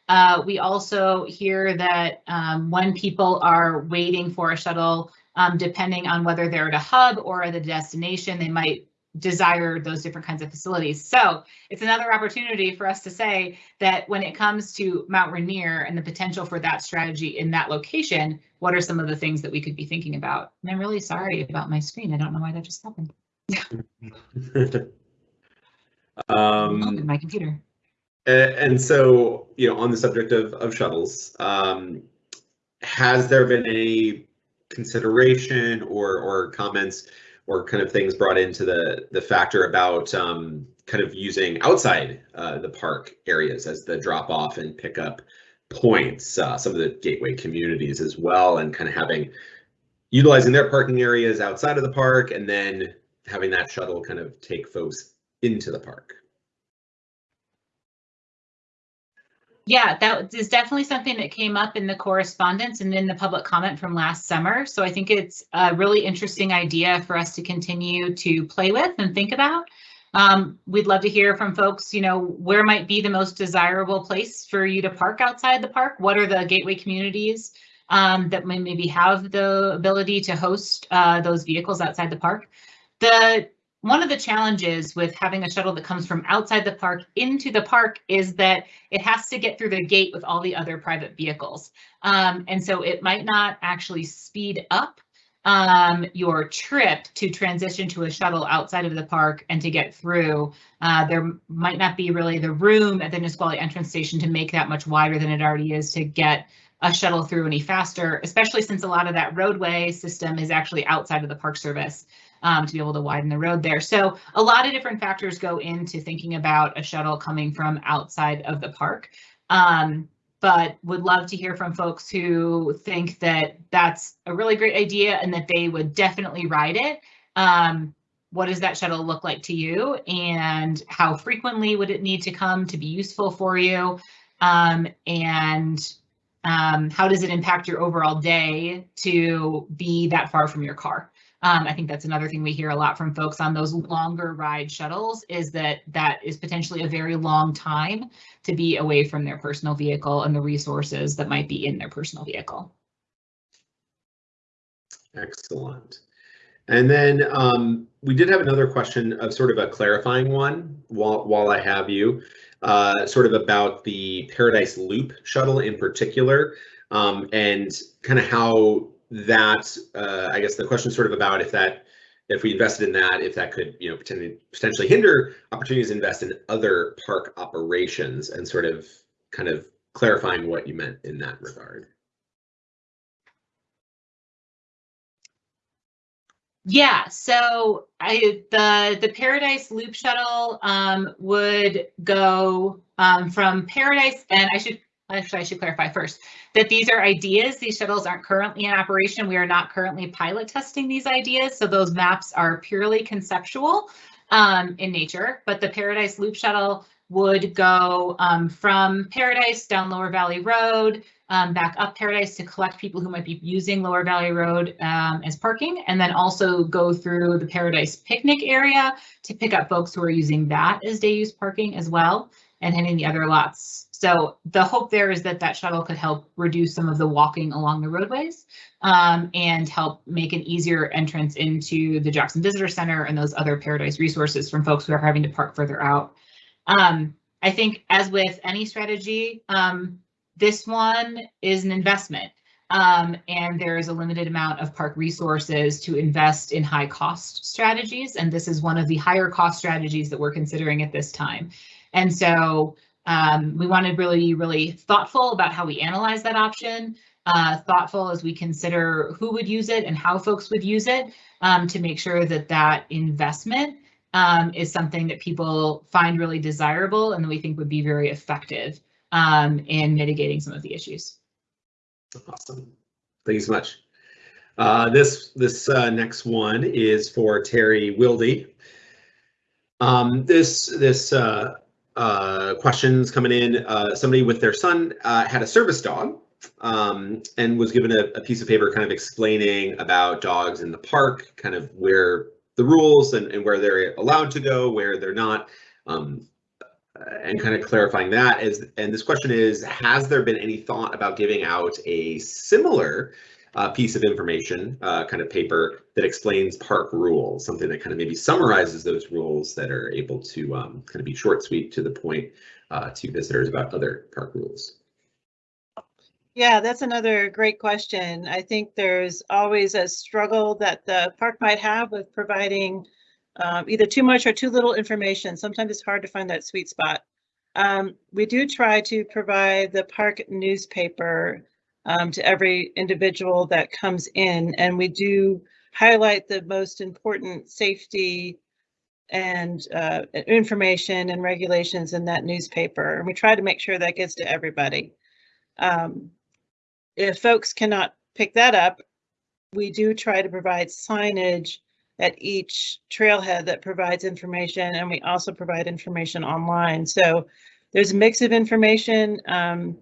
Uh, we also hear that um, when people are waiting for a shuttle, um, depending on whether they're at a hub or at the destination, they might desire those different kinds of facilities. So it's another opportunity for us to say that when it comes to Mount Rainier and the potential for that strategy in that location, what are some of the things that we could be thinking about? And I'm really sorry about my screen. I don't know why that just happened. um, my computer. and so, you know, on the subject of, of shuttles, um, has there been any consideration or, or comments or kind of things brought into the the factor about um, kind of using outside uh, the park areas as the drop off and pickup points, uh, some of the gateway communities as well, and kind of having utilizing their parking areas outside of the park and then having that shuttle kind of take folks into the park. Yeah, that is definitely something that came up in the correspondence and in the public comment from last summer. So I think it's a really interesting idea for us to continue to play with and think about. Um, we'd love to hear from folks, you know, where might be the most desirable place for you to park outside the park? What are the gateway communities um, that may maybe have the ability to host uh, those vehicles outside the park? The one of the challenges with having a shuttle that comes from outside the park into the park is that it has to get through the gate with all the other private vehicles. Um, and so it might not actually speed up um, your trip to transition to a shuttle outside of the park and to get through. Uh, there might not be really the room at the Nisqually entrance station to make that much wider than it already is to get a shuttle through any faster, especially since a lot of that roadway system is actually outside of the park service um, to be able to widen the road there. So a lot of different factors go into thinking about a shuttle coming from outside of the park. Um, but would love to hear from folks who think that that's a really great idea and that they would definitely ride it. Um, what does that shuttle look like to you and how frequently would it need to come to be useful for you? Um, and um, how does it impact your overall day to be that far from your car? Um, I think that's another thing we hear a lot from folks on those longer ride shuttles is that that is potentially a very long time to be away from their personal vehicle and the resources that might be in their personal vehicle. Excellent. And then um, we did have another question of sort of a clarifying one while, while I have you, uh, sort of about the Paradise Loop shuttle in particular, um, and kind of how that, uh, I guess the question is sort of about if that if we invested in that, if that could, you know, potentially potentially hinder opportunities to invest in other park operations and sort of kind of clarifying what you meant in that regard. Yeah, so I the the Paradise Loop Shuttle um, would go um, from Paradise, and I should actually I should clarify first that these are ideas. These shuttles aren't currently in operation. We are not currently pilot testing these ideas, so those maps are purely conceptual um, in nature. But the Paradise Loop Shuttle would go um, from Paradise down Lower Valley Road, um, back up Paradise to collect people who might be using Lower Valley Road um, as parking, and then also go through the Paradise picnic area to pick up folks who are using that as day use parking as well, and hitting the other lots. So the hope there is that that shuttle could help reduce some of the walking along the roadways um, and help make an easier entrance into the Jackson Visitor Center and those other Paradise resources from folks who are having to park further out. Um, I think as with any strategy, um, this one is an investment. Um, and there is a limited amount of park resources to invest in high cost strategies. And this is one of the higher cost strategies that we're considering at this time. And so um, we want to really really thoughtful about how we analyze that option, uh, thoughtful as we consider who would use it and how folks would use it um, to make sure that that investment um, is something that people find really desirable and that we think would be very effective um, in mitigating some of the issues. Awesome. Thank you so much. Uh, this this uh, next one is for Terry Wildy. Um, this this uh, uh, questions coming in. Uh, somebody with their son uh, had a service dog um, and was given a, a, piece of paper kind of explaining about dogs in the park, kind of where the rules and, and where they're allowed to go, where they're not. Um, and kind of clarifying that is, and this question is, has there been any thought about giving out a similar uh, piece of information, uh, kind of paper that explains park rules, something that kind of maybe summarizes those rules that are able to um, kind of be short, sweet, to the point uh, to visitors about other park rules? Yeah, that's another great question. I think there's always a struggle that the park might have with providing um, either too much or too little information. Sometimes it's hard to find that sweet spot. Um, we do try to provide the park newspaper um, to every individual that comes in, and we do highlight the most important safety and uh, information and regulations in that newspaper. And we try to make sure that gets to everybody. Um, if folks cannot pick that up, we do try to provide signage at each trailhead that provides information, and we also provide information online. So there's a mix of information. Um,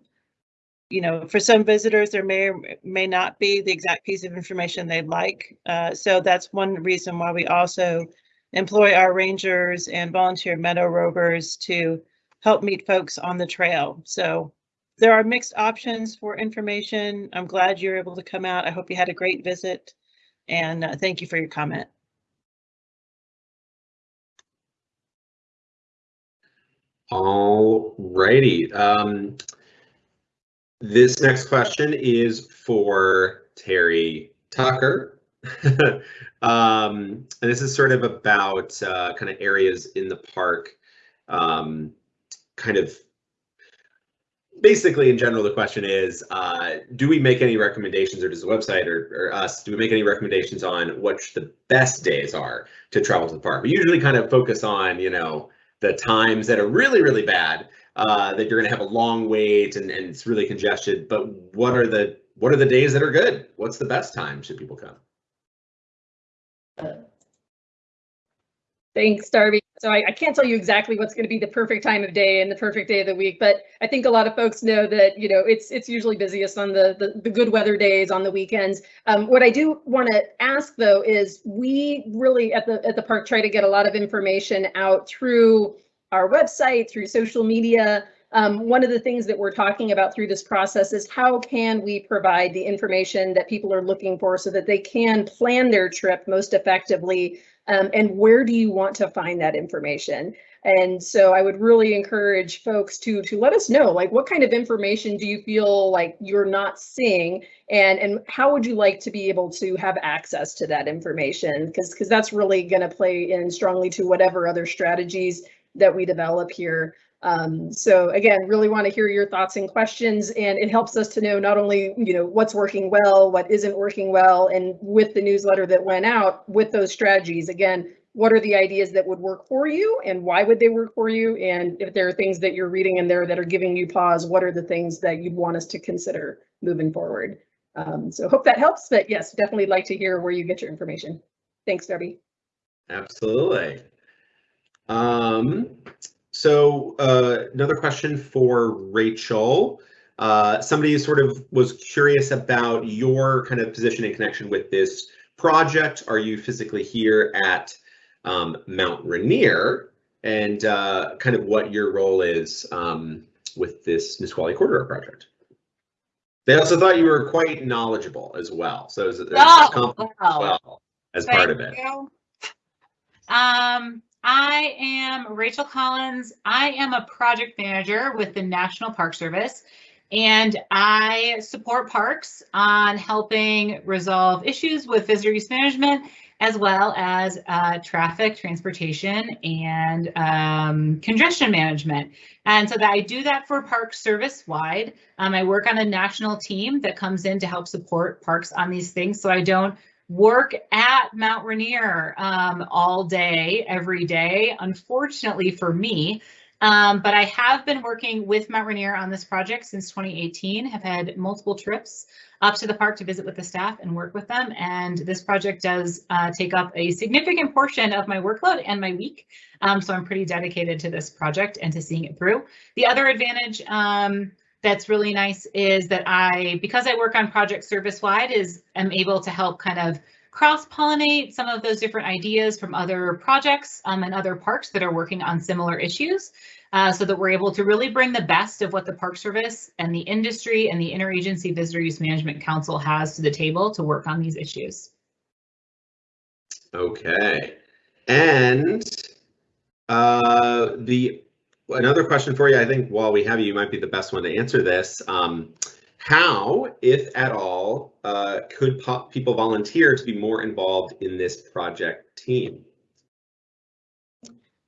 you know, for some visitors, there may or may not be the exact piece of information they'd like. Uh, so that's one reason why we also employ our rangers and volunteer meadow rovers to help meet folks on the trail. So there are mixed options for information. I'm glad you're able to come out. I hope you had a great visit and uh, thank you for your comment. All righty. Um, this next question is for Terry Tucker. um, and this is sort of about uh, kind of areas in the park, um, kind of basically in general, the question is, uh, do we make any recommendations or does the website or, or, us, do we make any recommendations on what the best days are to travel to the park? We usually kind of focus on, you know, the times that are really, really bad, uh, that you're going to have a long wait and, and it's really congested. But what are the what are the days that are good? What's the best time should people come? Thanks, Darby. So I, I, can't tell you exactly what's going to be the perfect time of day and the perfect day of the week, but I think a lot of folks know that you know it's it's usually busiest on the the, the good weather days on the weekends. Um, what I do want to ask though is we really at the at the park try to get a lot of information out through our website, through social media. Um, one of the things that we're talking about through this process is how can we provide the information that people are looking for so that they can plan their trip most effectively Um, and where do you want to find that information? And so I would really encourage folks to to let us know, like, what kind of information do you feel like you're not seeing, and and how would you like to be able to have access to that information? Because because that's really going to play in strongly to whatever other strategies that we develop here. Um, so again, really want to hear your thoughts and questions, and it helps us to know not only you know what's working well, what isn't working well, and with the newsletter that went out with those strategies, again what are the ideas that would work for you and why would they work for you? And if there are things that you're reading in there that are giving you pause, what are the things that you'd want us to consider moving forward? Um, so hope that helps, but yes, definitely like to hear where you get your information. Thanks, Debbie. Absolutely. Um, so uh, another question for Rachel. Uh, somebody sort of was curious about your kind of position in connection with this project. Are you physically here at um, Mount Rainier and uh, kind of what your role is um, with this Nisqually Corridor project? They also thought you were quite knowledgeable as well. So it's, it's Oh, compliment as well as part of it. You. Um, I am Rachel Collins. I am a project manager with the National Park Service, and I support parks on helping resolve issues with visitor use management, as well as uh, traffic, transportation, and um, congestion management. And so that I do that for Park Service wide. Um, I work on a national team that comes in to help support parks on these things. So I don't work at Mount Rainier um, all day, every day, unfortunately for me. Um, but I have been working with Mount Rainier on this project since 2018, have had multiple trips up to the park to visit with the staff and work with them. And this project does uh, take up a significant portion of my workload and my week. Um, so I'm pretty dedicated to this project and to seeing it through. The other advantage um, that's really nice is that I, because I work on project service wide, is am able to help kind of cross pollinate some of those different ideas from other projects um, and other parks that are working on similar issues uh, so that we're able to really bring the best of what the Park Service and the industry and the Interagency Visitor Use Management Council has to the table to work on these issues. Okay, and uh, the another question for you. I think while we have you, you might be the best one to answer this. Um, how, if at all, uh, could people volunteer to be more involved in this project team?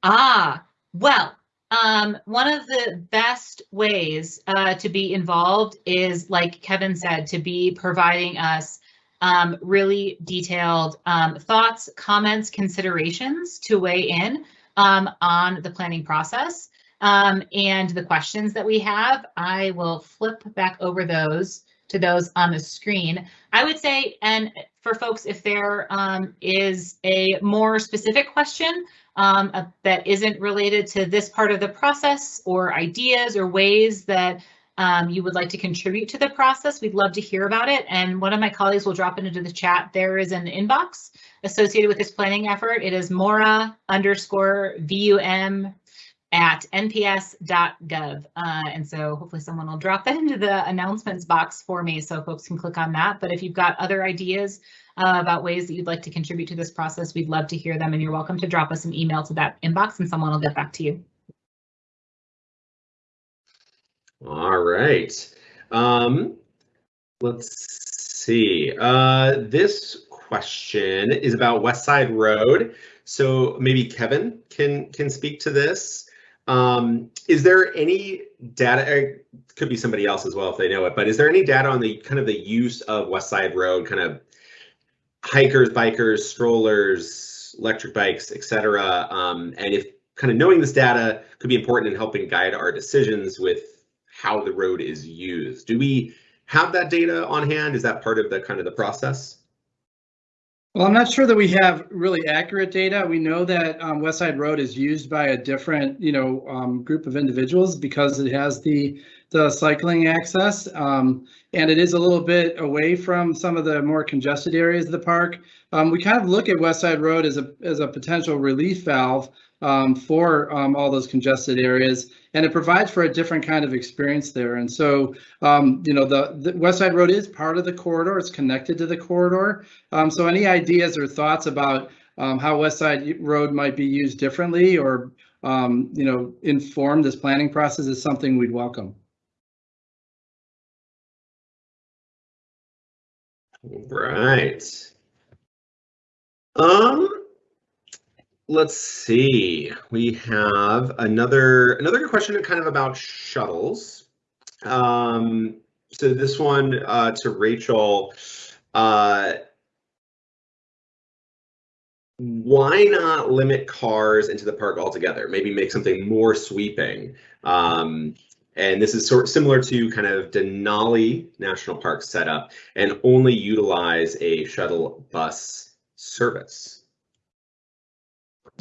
Ah, well, um, one of the best ways uh, to be involved is, like Kevin said, to be providing us um, really detailed um, thoughts, comments, considerations to weigh in um, on the planning process. Um, and the questions that we have, I will flip back over those to those on the screen. I would say, and for folks, if there um, is a more specific question um, uh, that isn't related to this part of the process or ideas or ways that um, you would like to contribute to the process, we'd love to hear about it. And one of my colleagues will drop it into the chat. There is an inbox associated with this planning effort. It is Mora underscore VUM at nps.gov. Uh, and so hopefully someone will drop that into the announcements box for me so folks can click on that. But if you've got other ideas uh, about ways that you'd like to contribute to this process, we'd love to hear them and you're welcome to drop us an email to that inbox and someone will get back to you. All right. Um, let's see. Uh, this question is about West Side Road. So maybe Kevin can can speak to this. Um, is there any data? Could be somebody else as well if they know it. But is there any data on the kind of the use of West Side Road, kind of hikers, bikers, strollers, electric bikes, etc. Um, and if kind of knowing this data could be important in helping guide our decisions with how the road is used. Do we have that data on hand? Is that part of the kind of the process? Well, I'm not sure that we have really accurate data. We know that um, West Side Road is used by a different, you know, um, group of individuals because it has the the cycling access, um, and it is a little bit away from some of the more congested areas of the park. Um, we kind of look at West Side Road as a as a potential relief valve um, for um, all those congested areas, and it provides for a different kind of experience there. And so, um, you know, the, the, West Side Road is part of the corridor; it's connected to the corridor. Um, so, any ideas or thoughts about um, how West Side Road might be used differently or, um, you know, inform this planning process is something we'd welcome. Right. Um, let's see. We have another another question kind of about shuttles. Um, so this one uh, to Rachel. Uh, why not limit cars into the park altogether? Maybe make something more sweeping. Um, and this is sort of similar to kind of Denali National Park setup and only utilize a shuttle bus service.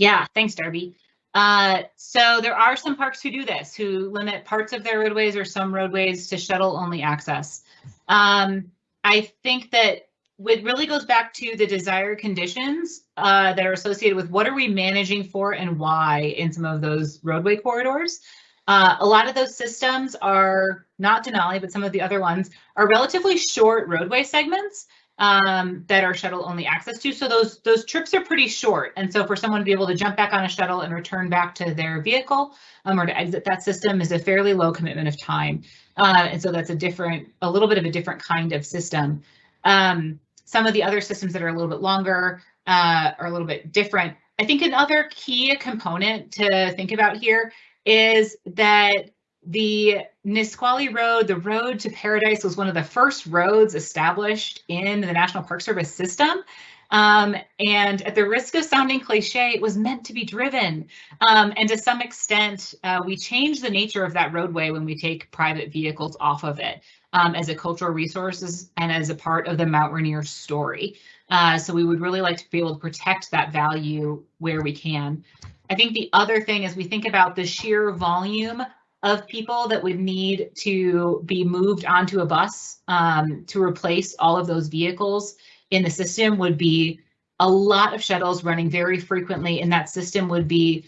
Yeah, thanks, Darby. Uh, so there are some parks who do this, who limit parts of their roadways or some roadways to shuttle only access. Um, I think that it really goes back to the desired conditions uh, that are associated with what are we managing for and why in some of those roadway corridors. Uh, a lot of those systems are not Denali, but some of the other ones are relatively short roadway segments um, that are shuttle only access to. So those those trips are pretty short. And so for someone to be able to jump back on a shuttle and return back to their vehicle um, or to exit that system is a fairly low commitment of time. Uh, and so that's a different, a little bit of a different kind of system. Um, some of the other systems that are a little bit longer uh, are a little bit different. I think another key component to think about here is that the Nisqually Road, the road to paradise, was one of the first roads established in the National Park Service system. Um, and at the risk of sounding cliche, it was meant to be driven. Um, and to some extent, uh, we change the nature of that roadway when we take private vehicles off of it um, as a cultural resource and as a part of the Mount Rainier story. Uh, so we would really like to be able to protect that value where we can. I think the other thing is we think about the sheer volume of people that would need to be moved onto a bus um, to replace all of those vehicles in the system would be a lot of shuttles running very frequently and that system would be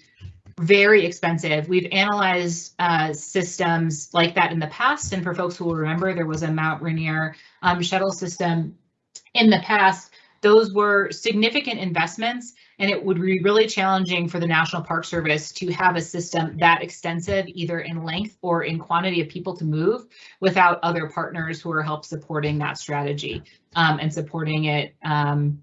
very expensive. We've analyzed uh, systems like that in the past and for folks who will remember there was a Mount Rainier um, shuttle system in the past. Those were significant investments and it would be really challenging for the National Park Service to have a system that extensive, either in length or in quantity of people to move, without other partners who are help supporting that strategy um, and supporting it um,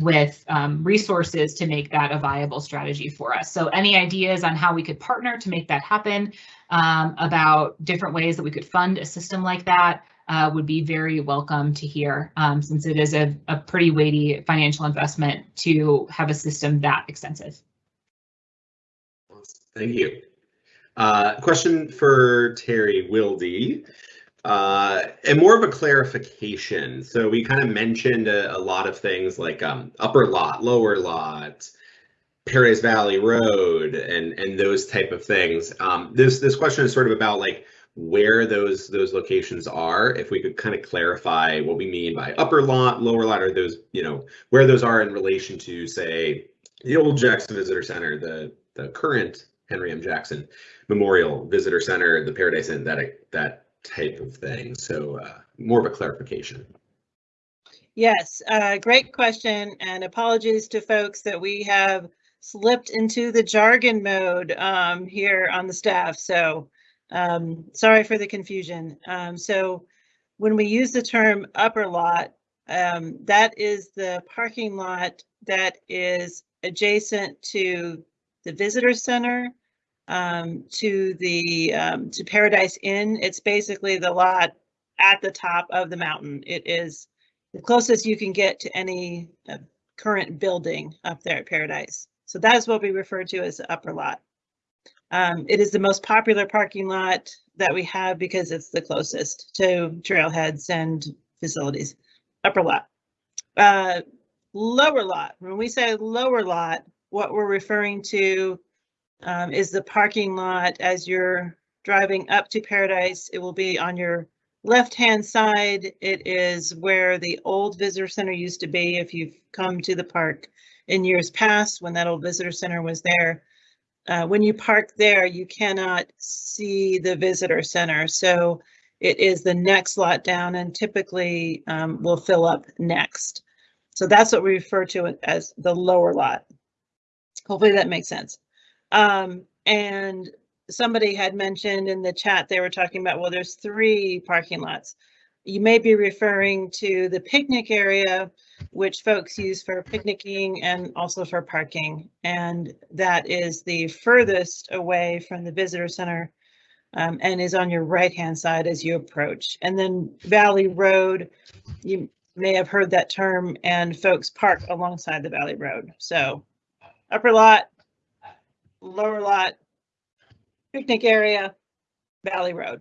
with um, resources to make that a viable strategy for us. So any ideas on how we could partner to make that happen, um, about different ways that we could fund a system like that, uh, would be very welcome to hear, um, since it is a, a pretty weighty financial investment to have a system that extensive. Thank you. Uh, question for Terry Wilde. Uh, and more of a clarification. So we kind of mentioned a, a lot of things like um, upper lot, lower lot, Paradise Valley Road, and and those type of things. Um, this this question is sort of about like where those those locations are. If we could kind of clarify what we mean by upper lot, lower lot, or those you know where those are in relation to say the old Jackson Visitor Center, the the current Henry M. Jackson Memorial Visitor Center, the Paradise Inn, that that type of thing. So uh, more of a clarification. Yes, uh, great question and apologies to folks that we have slipped into the jargon mode um, here on the staff. So um, sorry for the confusion. Um, so when we use the term upper lot, um, that is the parking lot that is adjacent to the visitor center, um, to the um, to Paradise Inn. It's basically the lot at the top of the mountain. It is the closest you can get to any uh, current building up there at Paradise. So that is what we refer to as the upper lot. Um, it is the most popular parking lot that we have because it's the closest to trailheads and facilities. Upper lot. Uh, lower lot. When we say lower lot, what we're referring to um, is the parking lot as you're driving up to Paradise. It will be on your left-hand side. It is where the old visitor center used to be. If you've come to the park in years past, when that old visitor center was there, uh, when you park there, you cannot see the visitor center. So it is the next lot down and typically um, will fill up next. So that's what we refer to as the lower lot. Hopefully that makes sense. Um, and somebody had mentioned in the chat, they were talking about, well, there's three parking lots. You may be referring to the picnic area, which folks use for picnicking and also for parking. And that is the furthest away from the visitor center um, and is on your right-hand side as you approach. And then Valley Road, you may have heard that term and folks park alongside the Valley Road. So upper lot, lower lot, picnic area, Valley Road.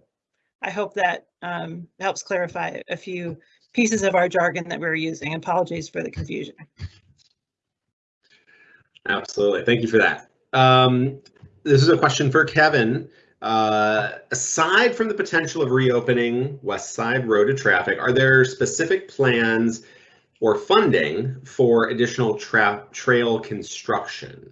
I hope that um, helps clarify a few pieces of our jargon that we were using. Apologies for the confusion. Absolutely. Thank you for that. Um, this is a question for Kevin. Uh, aside from the potential of reopening West Side Road to traffic, are there specific plans or funding for additional tra trail construction?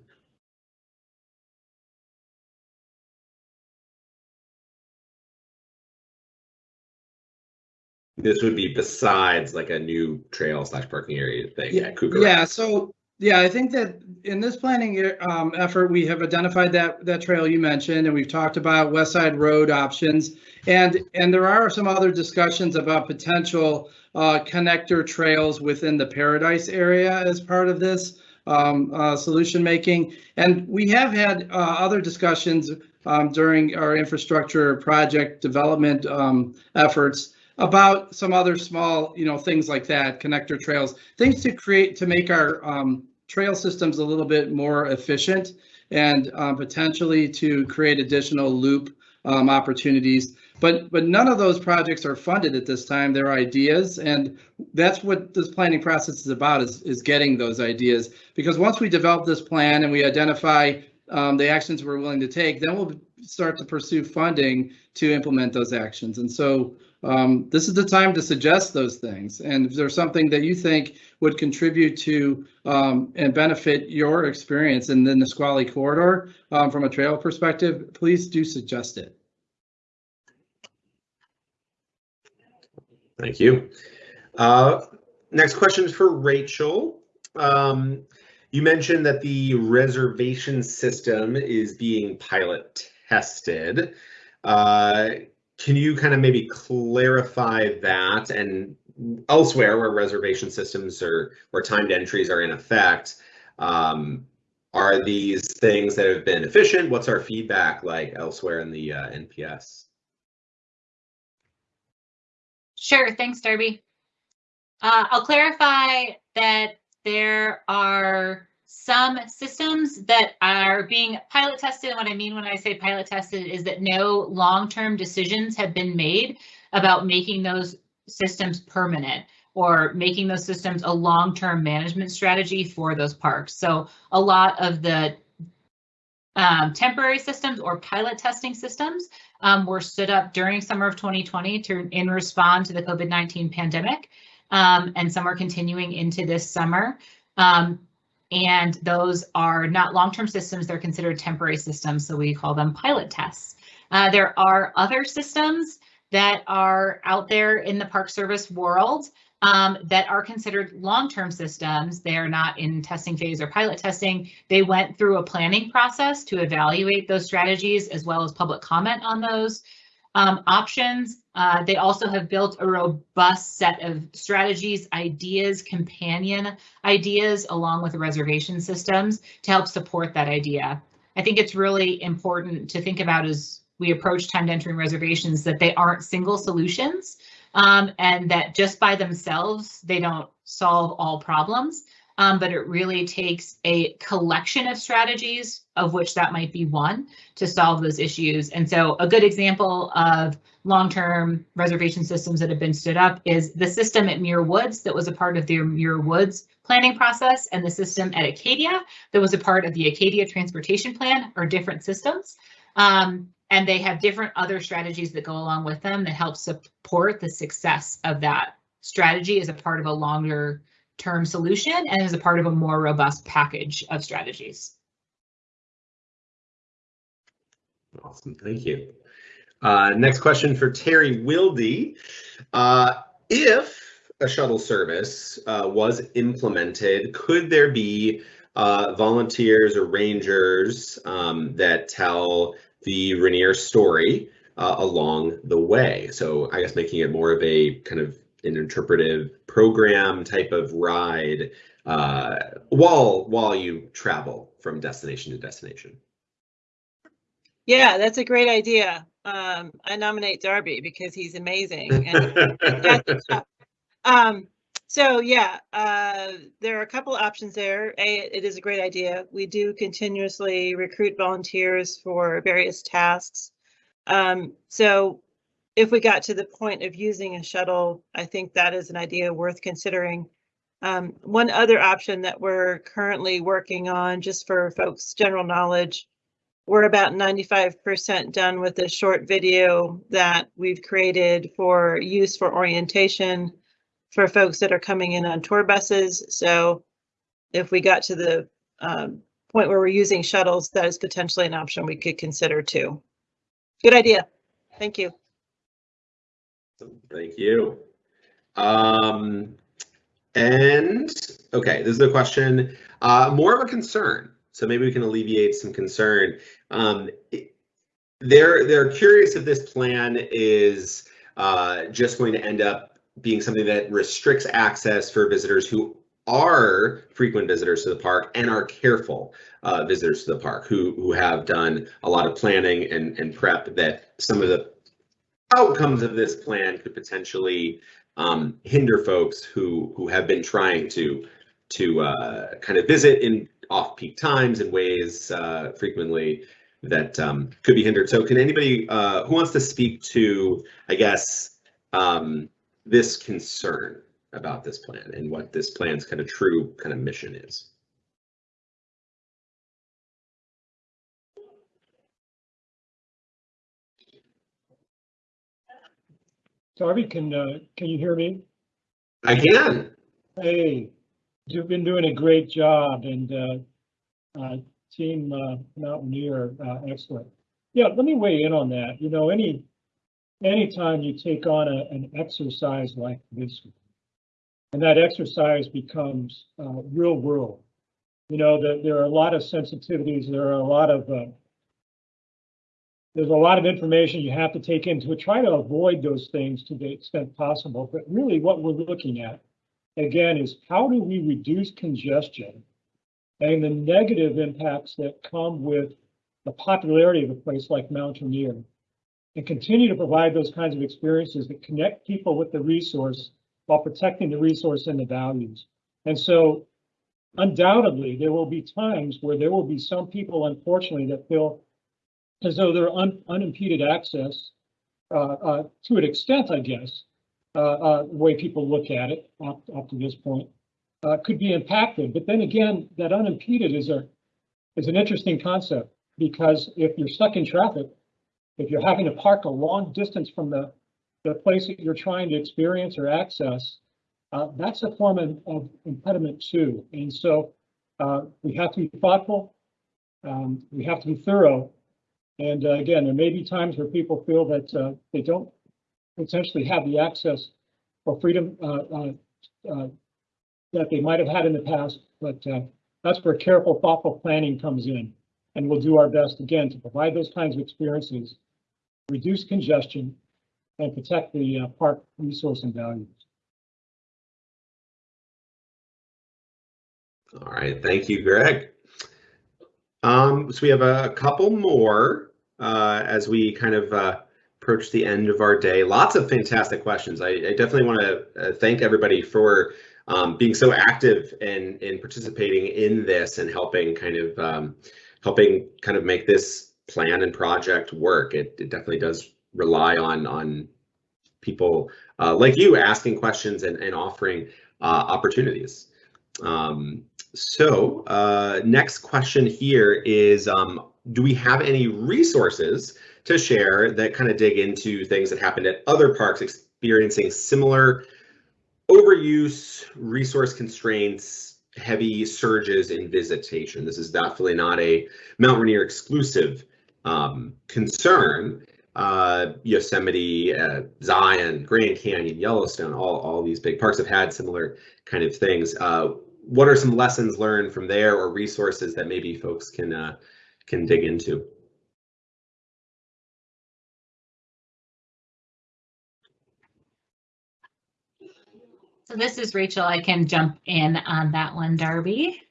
This would be besides like a new trail slash parking area thing Yeah, yeah, so, yeah, I think that in this planning um, effort, we have identified that, that trail you mentioned, and we've talked about West Side Road options. And, and there are some other discussions about potential uh, connector trails within the Paradise area as part of this um, uh, solution making. And we have had uh, other discussions um, during our infrastructure project development um, efforts about some other small, you know, things like that, connector trails, things to create to make our um, trail systems a little bit more efficient and um, potentially to create additional loop um, opportunities. But but none of those projects are funded at this time. They're ideas, and that's what this planning process is about: is is getting those ideas. Because once we develop this plan and we identify um, the actions we're willing to take, then we'll start to pursue funding to implement those actions. And so um, this is the time to suggest those things. And if there's something that you think would contribute to um, and benefit your experience in the Nisqually corridor um, from a trail perspective, please do suggest it. Thank you. Uh, next question is for Rachel. Um, you mentioned that the reservation system is being pilot tested. Uh, can you kind of maybe clarify that and elsewhere where reservation systems or where timed entries are in effect, um, are these things that have been efficient? What's our feedback like elsewhere in the uh, NPS? Sure, thanks, Darby. Uh, I'll clarify that there are some systems that are being pilot tested. And what I mean when I say pilot tested is that no long-term decisions have been made about making those systems permanent or making those systems a long-term management strategy for those parks. So a lot of the um, temporary systems or pilot testing systems um, were stood up during summer of 2020 to in respond to the COVID-19 pandemic. Um, and some are continuing into this summer. Um, and those are not long-term systems, they're considered temporary systems, so we call them pilot tests. Uh, there are other systems that are out there in the Park Service world um, that are considered long-term systems. They are not in testing phase or pilot testing. They went through a planning process to evaluate those strategies as well as public comment on those um, options. Uh, they also have built a robust set of strategies, ideas, companion ideas, along with reservation systems to help support that idea. I think it's really important to think about as we approach timed entry reservations that they aren't single solutions um, and that just by themselves, they don't solve all problems. Um, but it really takes a collection of strategies, of which that might be one, to solve those issues. And so a good example of long-term reservation systems that have been stood up is the system at Muir Woods that was a part of the Muir Woods planning process and the system at Acadia that was a part of the Acadia Transportation Plan are different systems. Um, and they have different other strategies that go along with them that help support the success of that strategy as a part of a longer term solution and as a part of a more robust package of strategies. Awesome, thank you. Uh, next question for Terry Wilde. Uh, if a shuttle service uh, was implemented, could there be uh, volunteers or rangers um, that tell the Rainier story uh, along the way? So I guess making it more of a kind of an interpretive program type of ride uh, while while you travel from destination to destination. Yeah, that's a great idea. Um, I nominate Darby because he's amazing. Um, so yeah, uh, there are a couple options there. A, it is a great idea. We do continuously recruit volunteers for various tasks. Um, so if we got to the point of using a shuttle, I think that is an idea worth considering. Um, one other option that we're currently working on, just for folks' general knowledge, we're about 95% done with a short video that we've created for use for orientation for folks that are coming in on tour buses. So if we got to the um, point where we're using shuttles, that is potentially an option we could consider too. Good idea. Thank you. Thank you. Um, and okay, this is a question, uh, more of a concern. So maybe we can alleviate some concern. Um, they're they're curious if this plan is uh, just going to end up being something that restricts access for visitors who are frequent visitors to the park and are careful uh, visitors to the park who who have done a lot of planning and and prep that some of the outcomes of this plan could potentially um, hinder folks who who have been trying to to uh, kind of visit in off-peak times and ways uh, frequently that um, could be hindered. So, can anybody uh, who wants to speak to, I guess, um, this concern about this plan and what this plan's kind of true kind of mission is? Darby, can, uh, can you hear me? I can. Hey, you've been doing a great job and, uh, uh, Team, uh, Mount Rainier, uh, excellent. Yeah, let me weigh in on that. You know, any, anytime you take on a, an exercise like this, and that exercise becomes, uh, real world, you know, that there are a lot of sensitivities, there are a lot of, uh, there's a lot of information you have to take into it. Try to avoid those things to the extent possible. But really what we're looking at, again, is how do we reduce congestion and the negative impacts that come with the popularity of a place like Mount Rainier and continue to provide those kinds of experiences that connect people with the resource while protecting the resource and the values. And so undoubtedly, there will be times where there will be some people, unfortunately, that feel as though their un, unimpeded access uh, uh, to an extent, I guess, uh, the way people look at it up, up to this point, could be impacted. But then again, that unimpeded is a is an interesting concept because if you're stuck in traffic, if you're having to park a long distance from the the place that you're trying to experience or access, uh, that's a form of, of impediment too. And so uh, we have to be thoughtful. Um, we have to be thorough and uh, again, there may be times where people feel that uh, they don't potentially have the access or freedom uh, uh, uh, that they might have had in the past, but uh, that's where careful, thoughtful planning comes in. And we'll do our best again to provide those kinds of experiences, reduce congestion, and protect the park resource and values. All right, thank you, Greg. Um, so we have a couple more uh, as we kind of uh, approach the end of our day. Lots of fantastic questions. I, I definitely want to uh, thank everybody for um, being so active and in participating in this and helping kind of um, helping kind of make this plan and project work. It, it definitely does rely on on people uh, like you asking questions and, and offering uh, opportunities. Um, so uh, next question here is, um, do we have any resources to share that kind of dig into things that happened at other parks experiencing similar overuse, resource constraints, heavy surges in visitation? This is definitely not a Mount Rainier exclusive um, concern. uh, Yosemite, uh, Zion, Grand Canyon, Yellowstone, all, all these big parks have had similar kind of things. Uh, what are some lessons learned from there or resources that maybe folks can uh, can dig into? So this is Rachel. I can jump in on that one, Darby.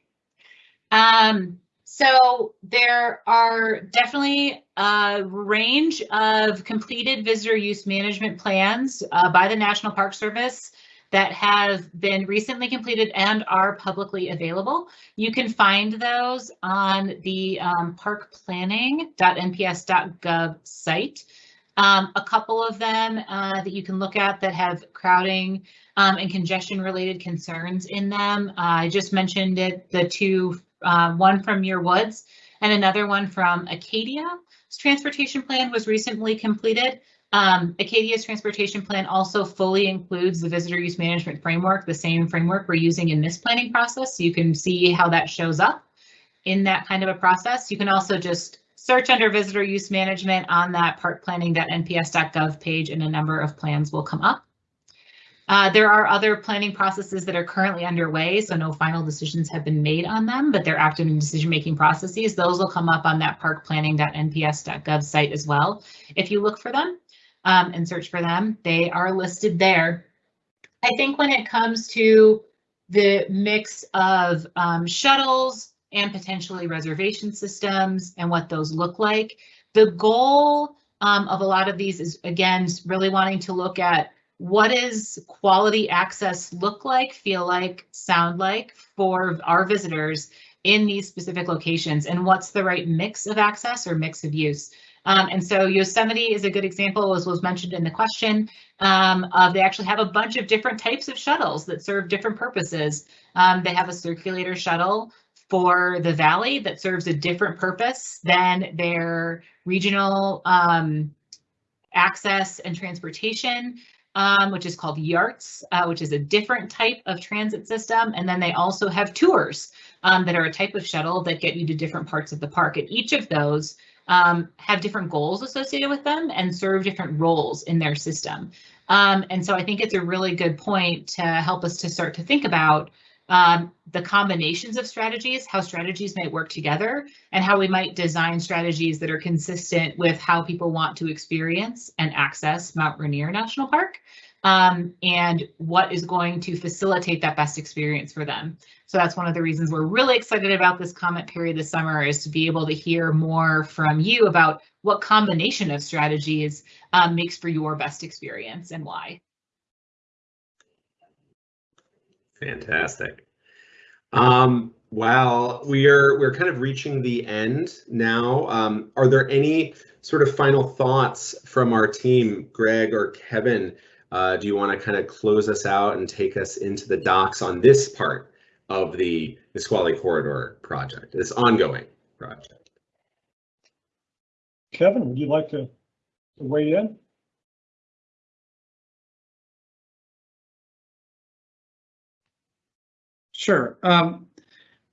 Um, so there are definitely a range of completed visitor use management plans uh, by the National Park Service that have been recently completed and are publicly available. You can find those on the um, parkplanning.nps.gov site. Um, a couple of them uh, that you can look at that have crowding um, and congestion related concerns in them. Uh, I just mentioned it, the two, uh, one from Muir Woods and another one from Acadia's transportation plan was recently completed. Um, Acadia's transportation plan also fully includes the visitor use management framework, the same framework we're using in this planning process. So you can see how that shows up in that kind of a process. You can also just search under visitor use management on that parkplanning.nps.gov page and a number of plans will come up. Uh, there are other planning processes that are currently underway, so no final decisions have been made on them, but they're active in decision-making processes. Those will come up on that parkplanning.nps.gov site as well. If you look for them um, and search for them, they are listed there. I think when it comes to the mix of um, shuttles and potentially reservation systems and what those look like, the goal um, of a lot of these is, again, really wanting to look at what does quality access look like, feel like, sound like for our visitors in these specific locations and what's the right mix of access or mix of use. Um, and so Yosemite is a good example, as was mentioned in the question, um, of they actually have a bunch of different types of shuttles that serve different purposes. Um, they have a circulator shuttle for the valley that serves a different purpose than their regional um, access and transportation um, which is called YARTS, uh, which is a different type of transit system. And then they also have tours um, that are a type of shuttle that get you to different parts of the park. And each of those um, have different goals associated with them and serve different roles in their system. Um, and so I think it's a really good point to help us to start to think about um, the combinations of strategies, how strategies might work together, and how we might design strategies that are consistent with how people want to experience and access Mount Rainier National Park, um, and what is going to facilitate that best experience for them. So that's one of the reasons we're really excited about this comment period this summer is to be able to hear more from you about what combination of strategies um, makes for your best experience and why. Fantastic. Um, we are we're kind of reaching the end now. Um, are there any sort of final thoughts from our team, Greg or Kevin? Uh, do you want to kind of close us out and take us into the docs on this part of the Nisqually Corridor project, this ongoing project? Kevin, would you like to to weigh in? Sure. Um,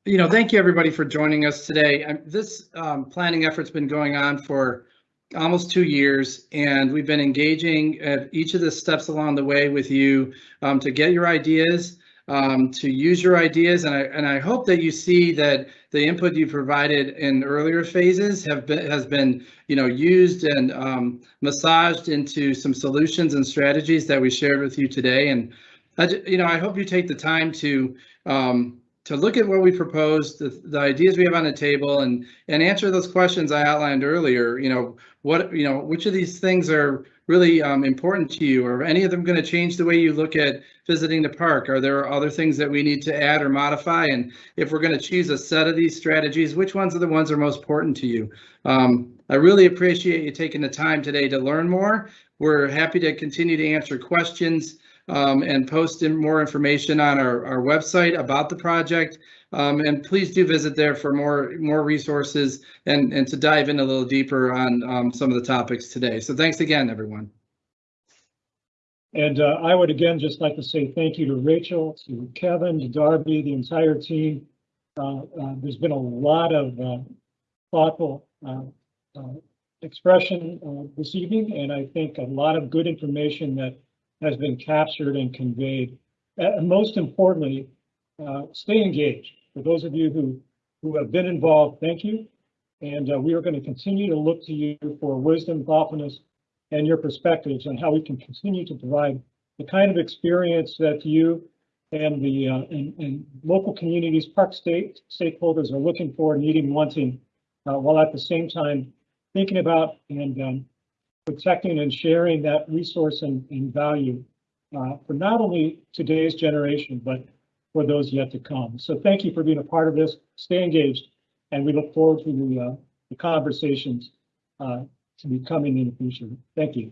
you know, thank you everybody for joining us today. Um, this um, planning effort's been going on for almost two years, and we've been engaging at each of the steps along the way with you um, to get your ideas, um, to use your ideas, and I and I hope that you see that the input you provided in earlier phases have been has been you know used and um, massaged into some solutions and strategies that we shared with you today. And I, you know, I hope you take the time to um, to look at what we proposed, the, the ideas we have on the table, and and answer those questions I outlined earlier. You know, what you know, which of these things are really um, important to you? Are any of them going to change the way you look at visiting the park? Are there other things that we need to add or modify? And if we're going to choose a set of these strategies, which ones are the ones that are most important to you? Um, I really appreciate you taking the time today to learn more. We're happy to continue to answer questions um, and post in more information on our, our website about the project. Um, and please do visit there for more more resources and, and to dive in a little deeper on um, some of the topics today. So thanks again, everyone. And uh, I would again just like to say thank you to Rachel, to Kevin, to Darby, the entire team. Uh, uh, there's been a lot of uh, thoughtful uh, uh, expression this evening, and I think a lot of good information that has been captured and conveyed. And most importantly, uh, stay engaged. For those of you who, who have been involved, thank you. And uh, we are going to continue to look to you for wisdom, thoughtfulness, and your perspectives on how we can continue to provide the kind of experience that you and the uh, and, and local communities, park state stakeholders are looking for, needing, wanting, uh, while at the same time thinking about and um, protecting and sharing that resource and, and value uh, for not only today's generation, but for those yet to come. So thank you for being a part of this. Stay engaged, and we look forward to the, uh, the conversations uh, to be coming in the future. Thank you.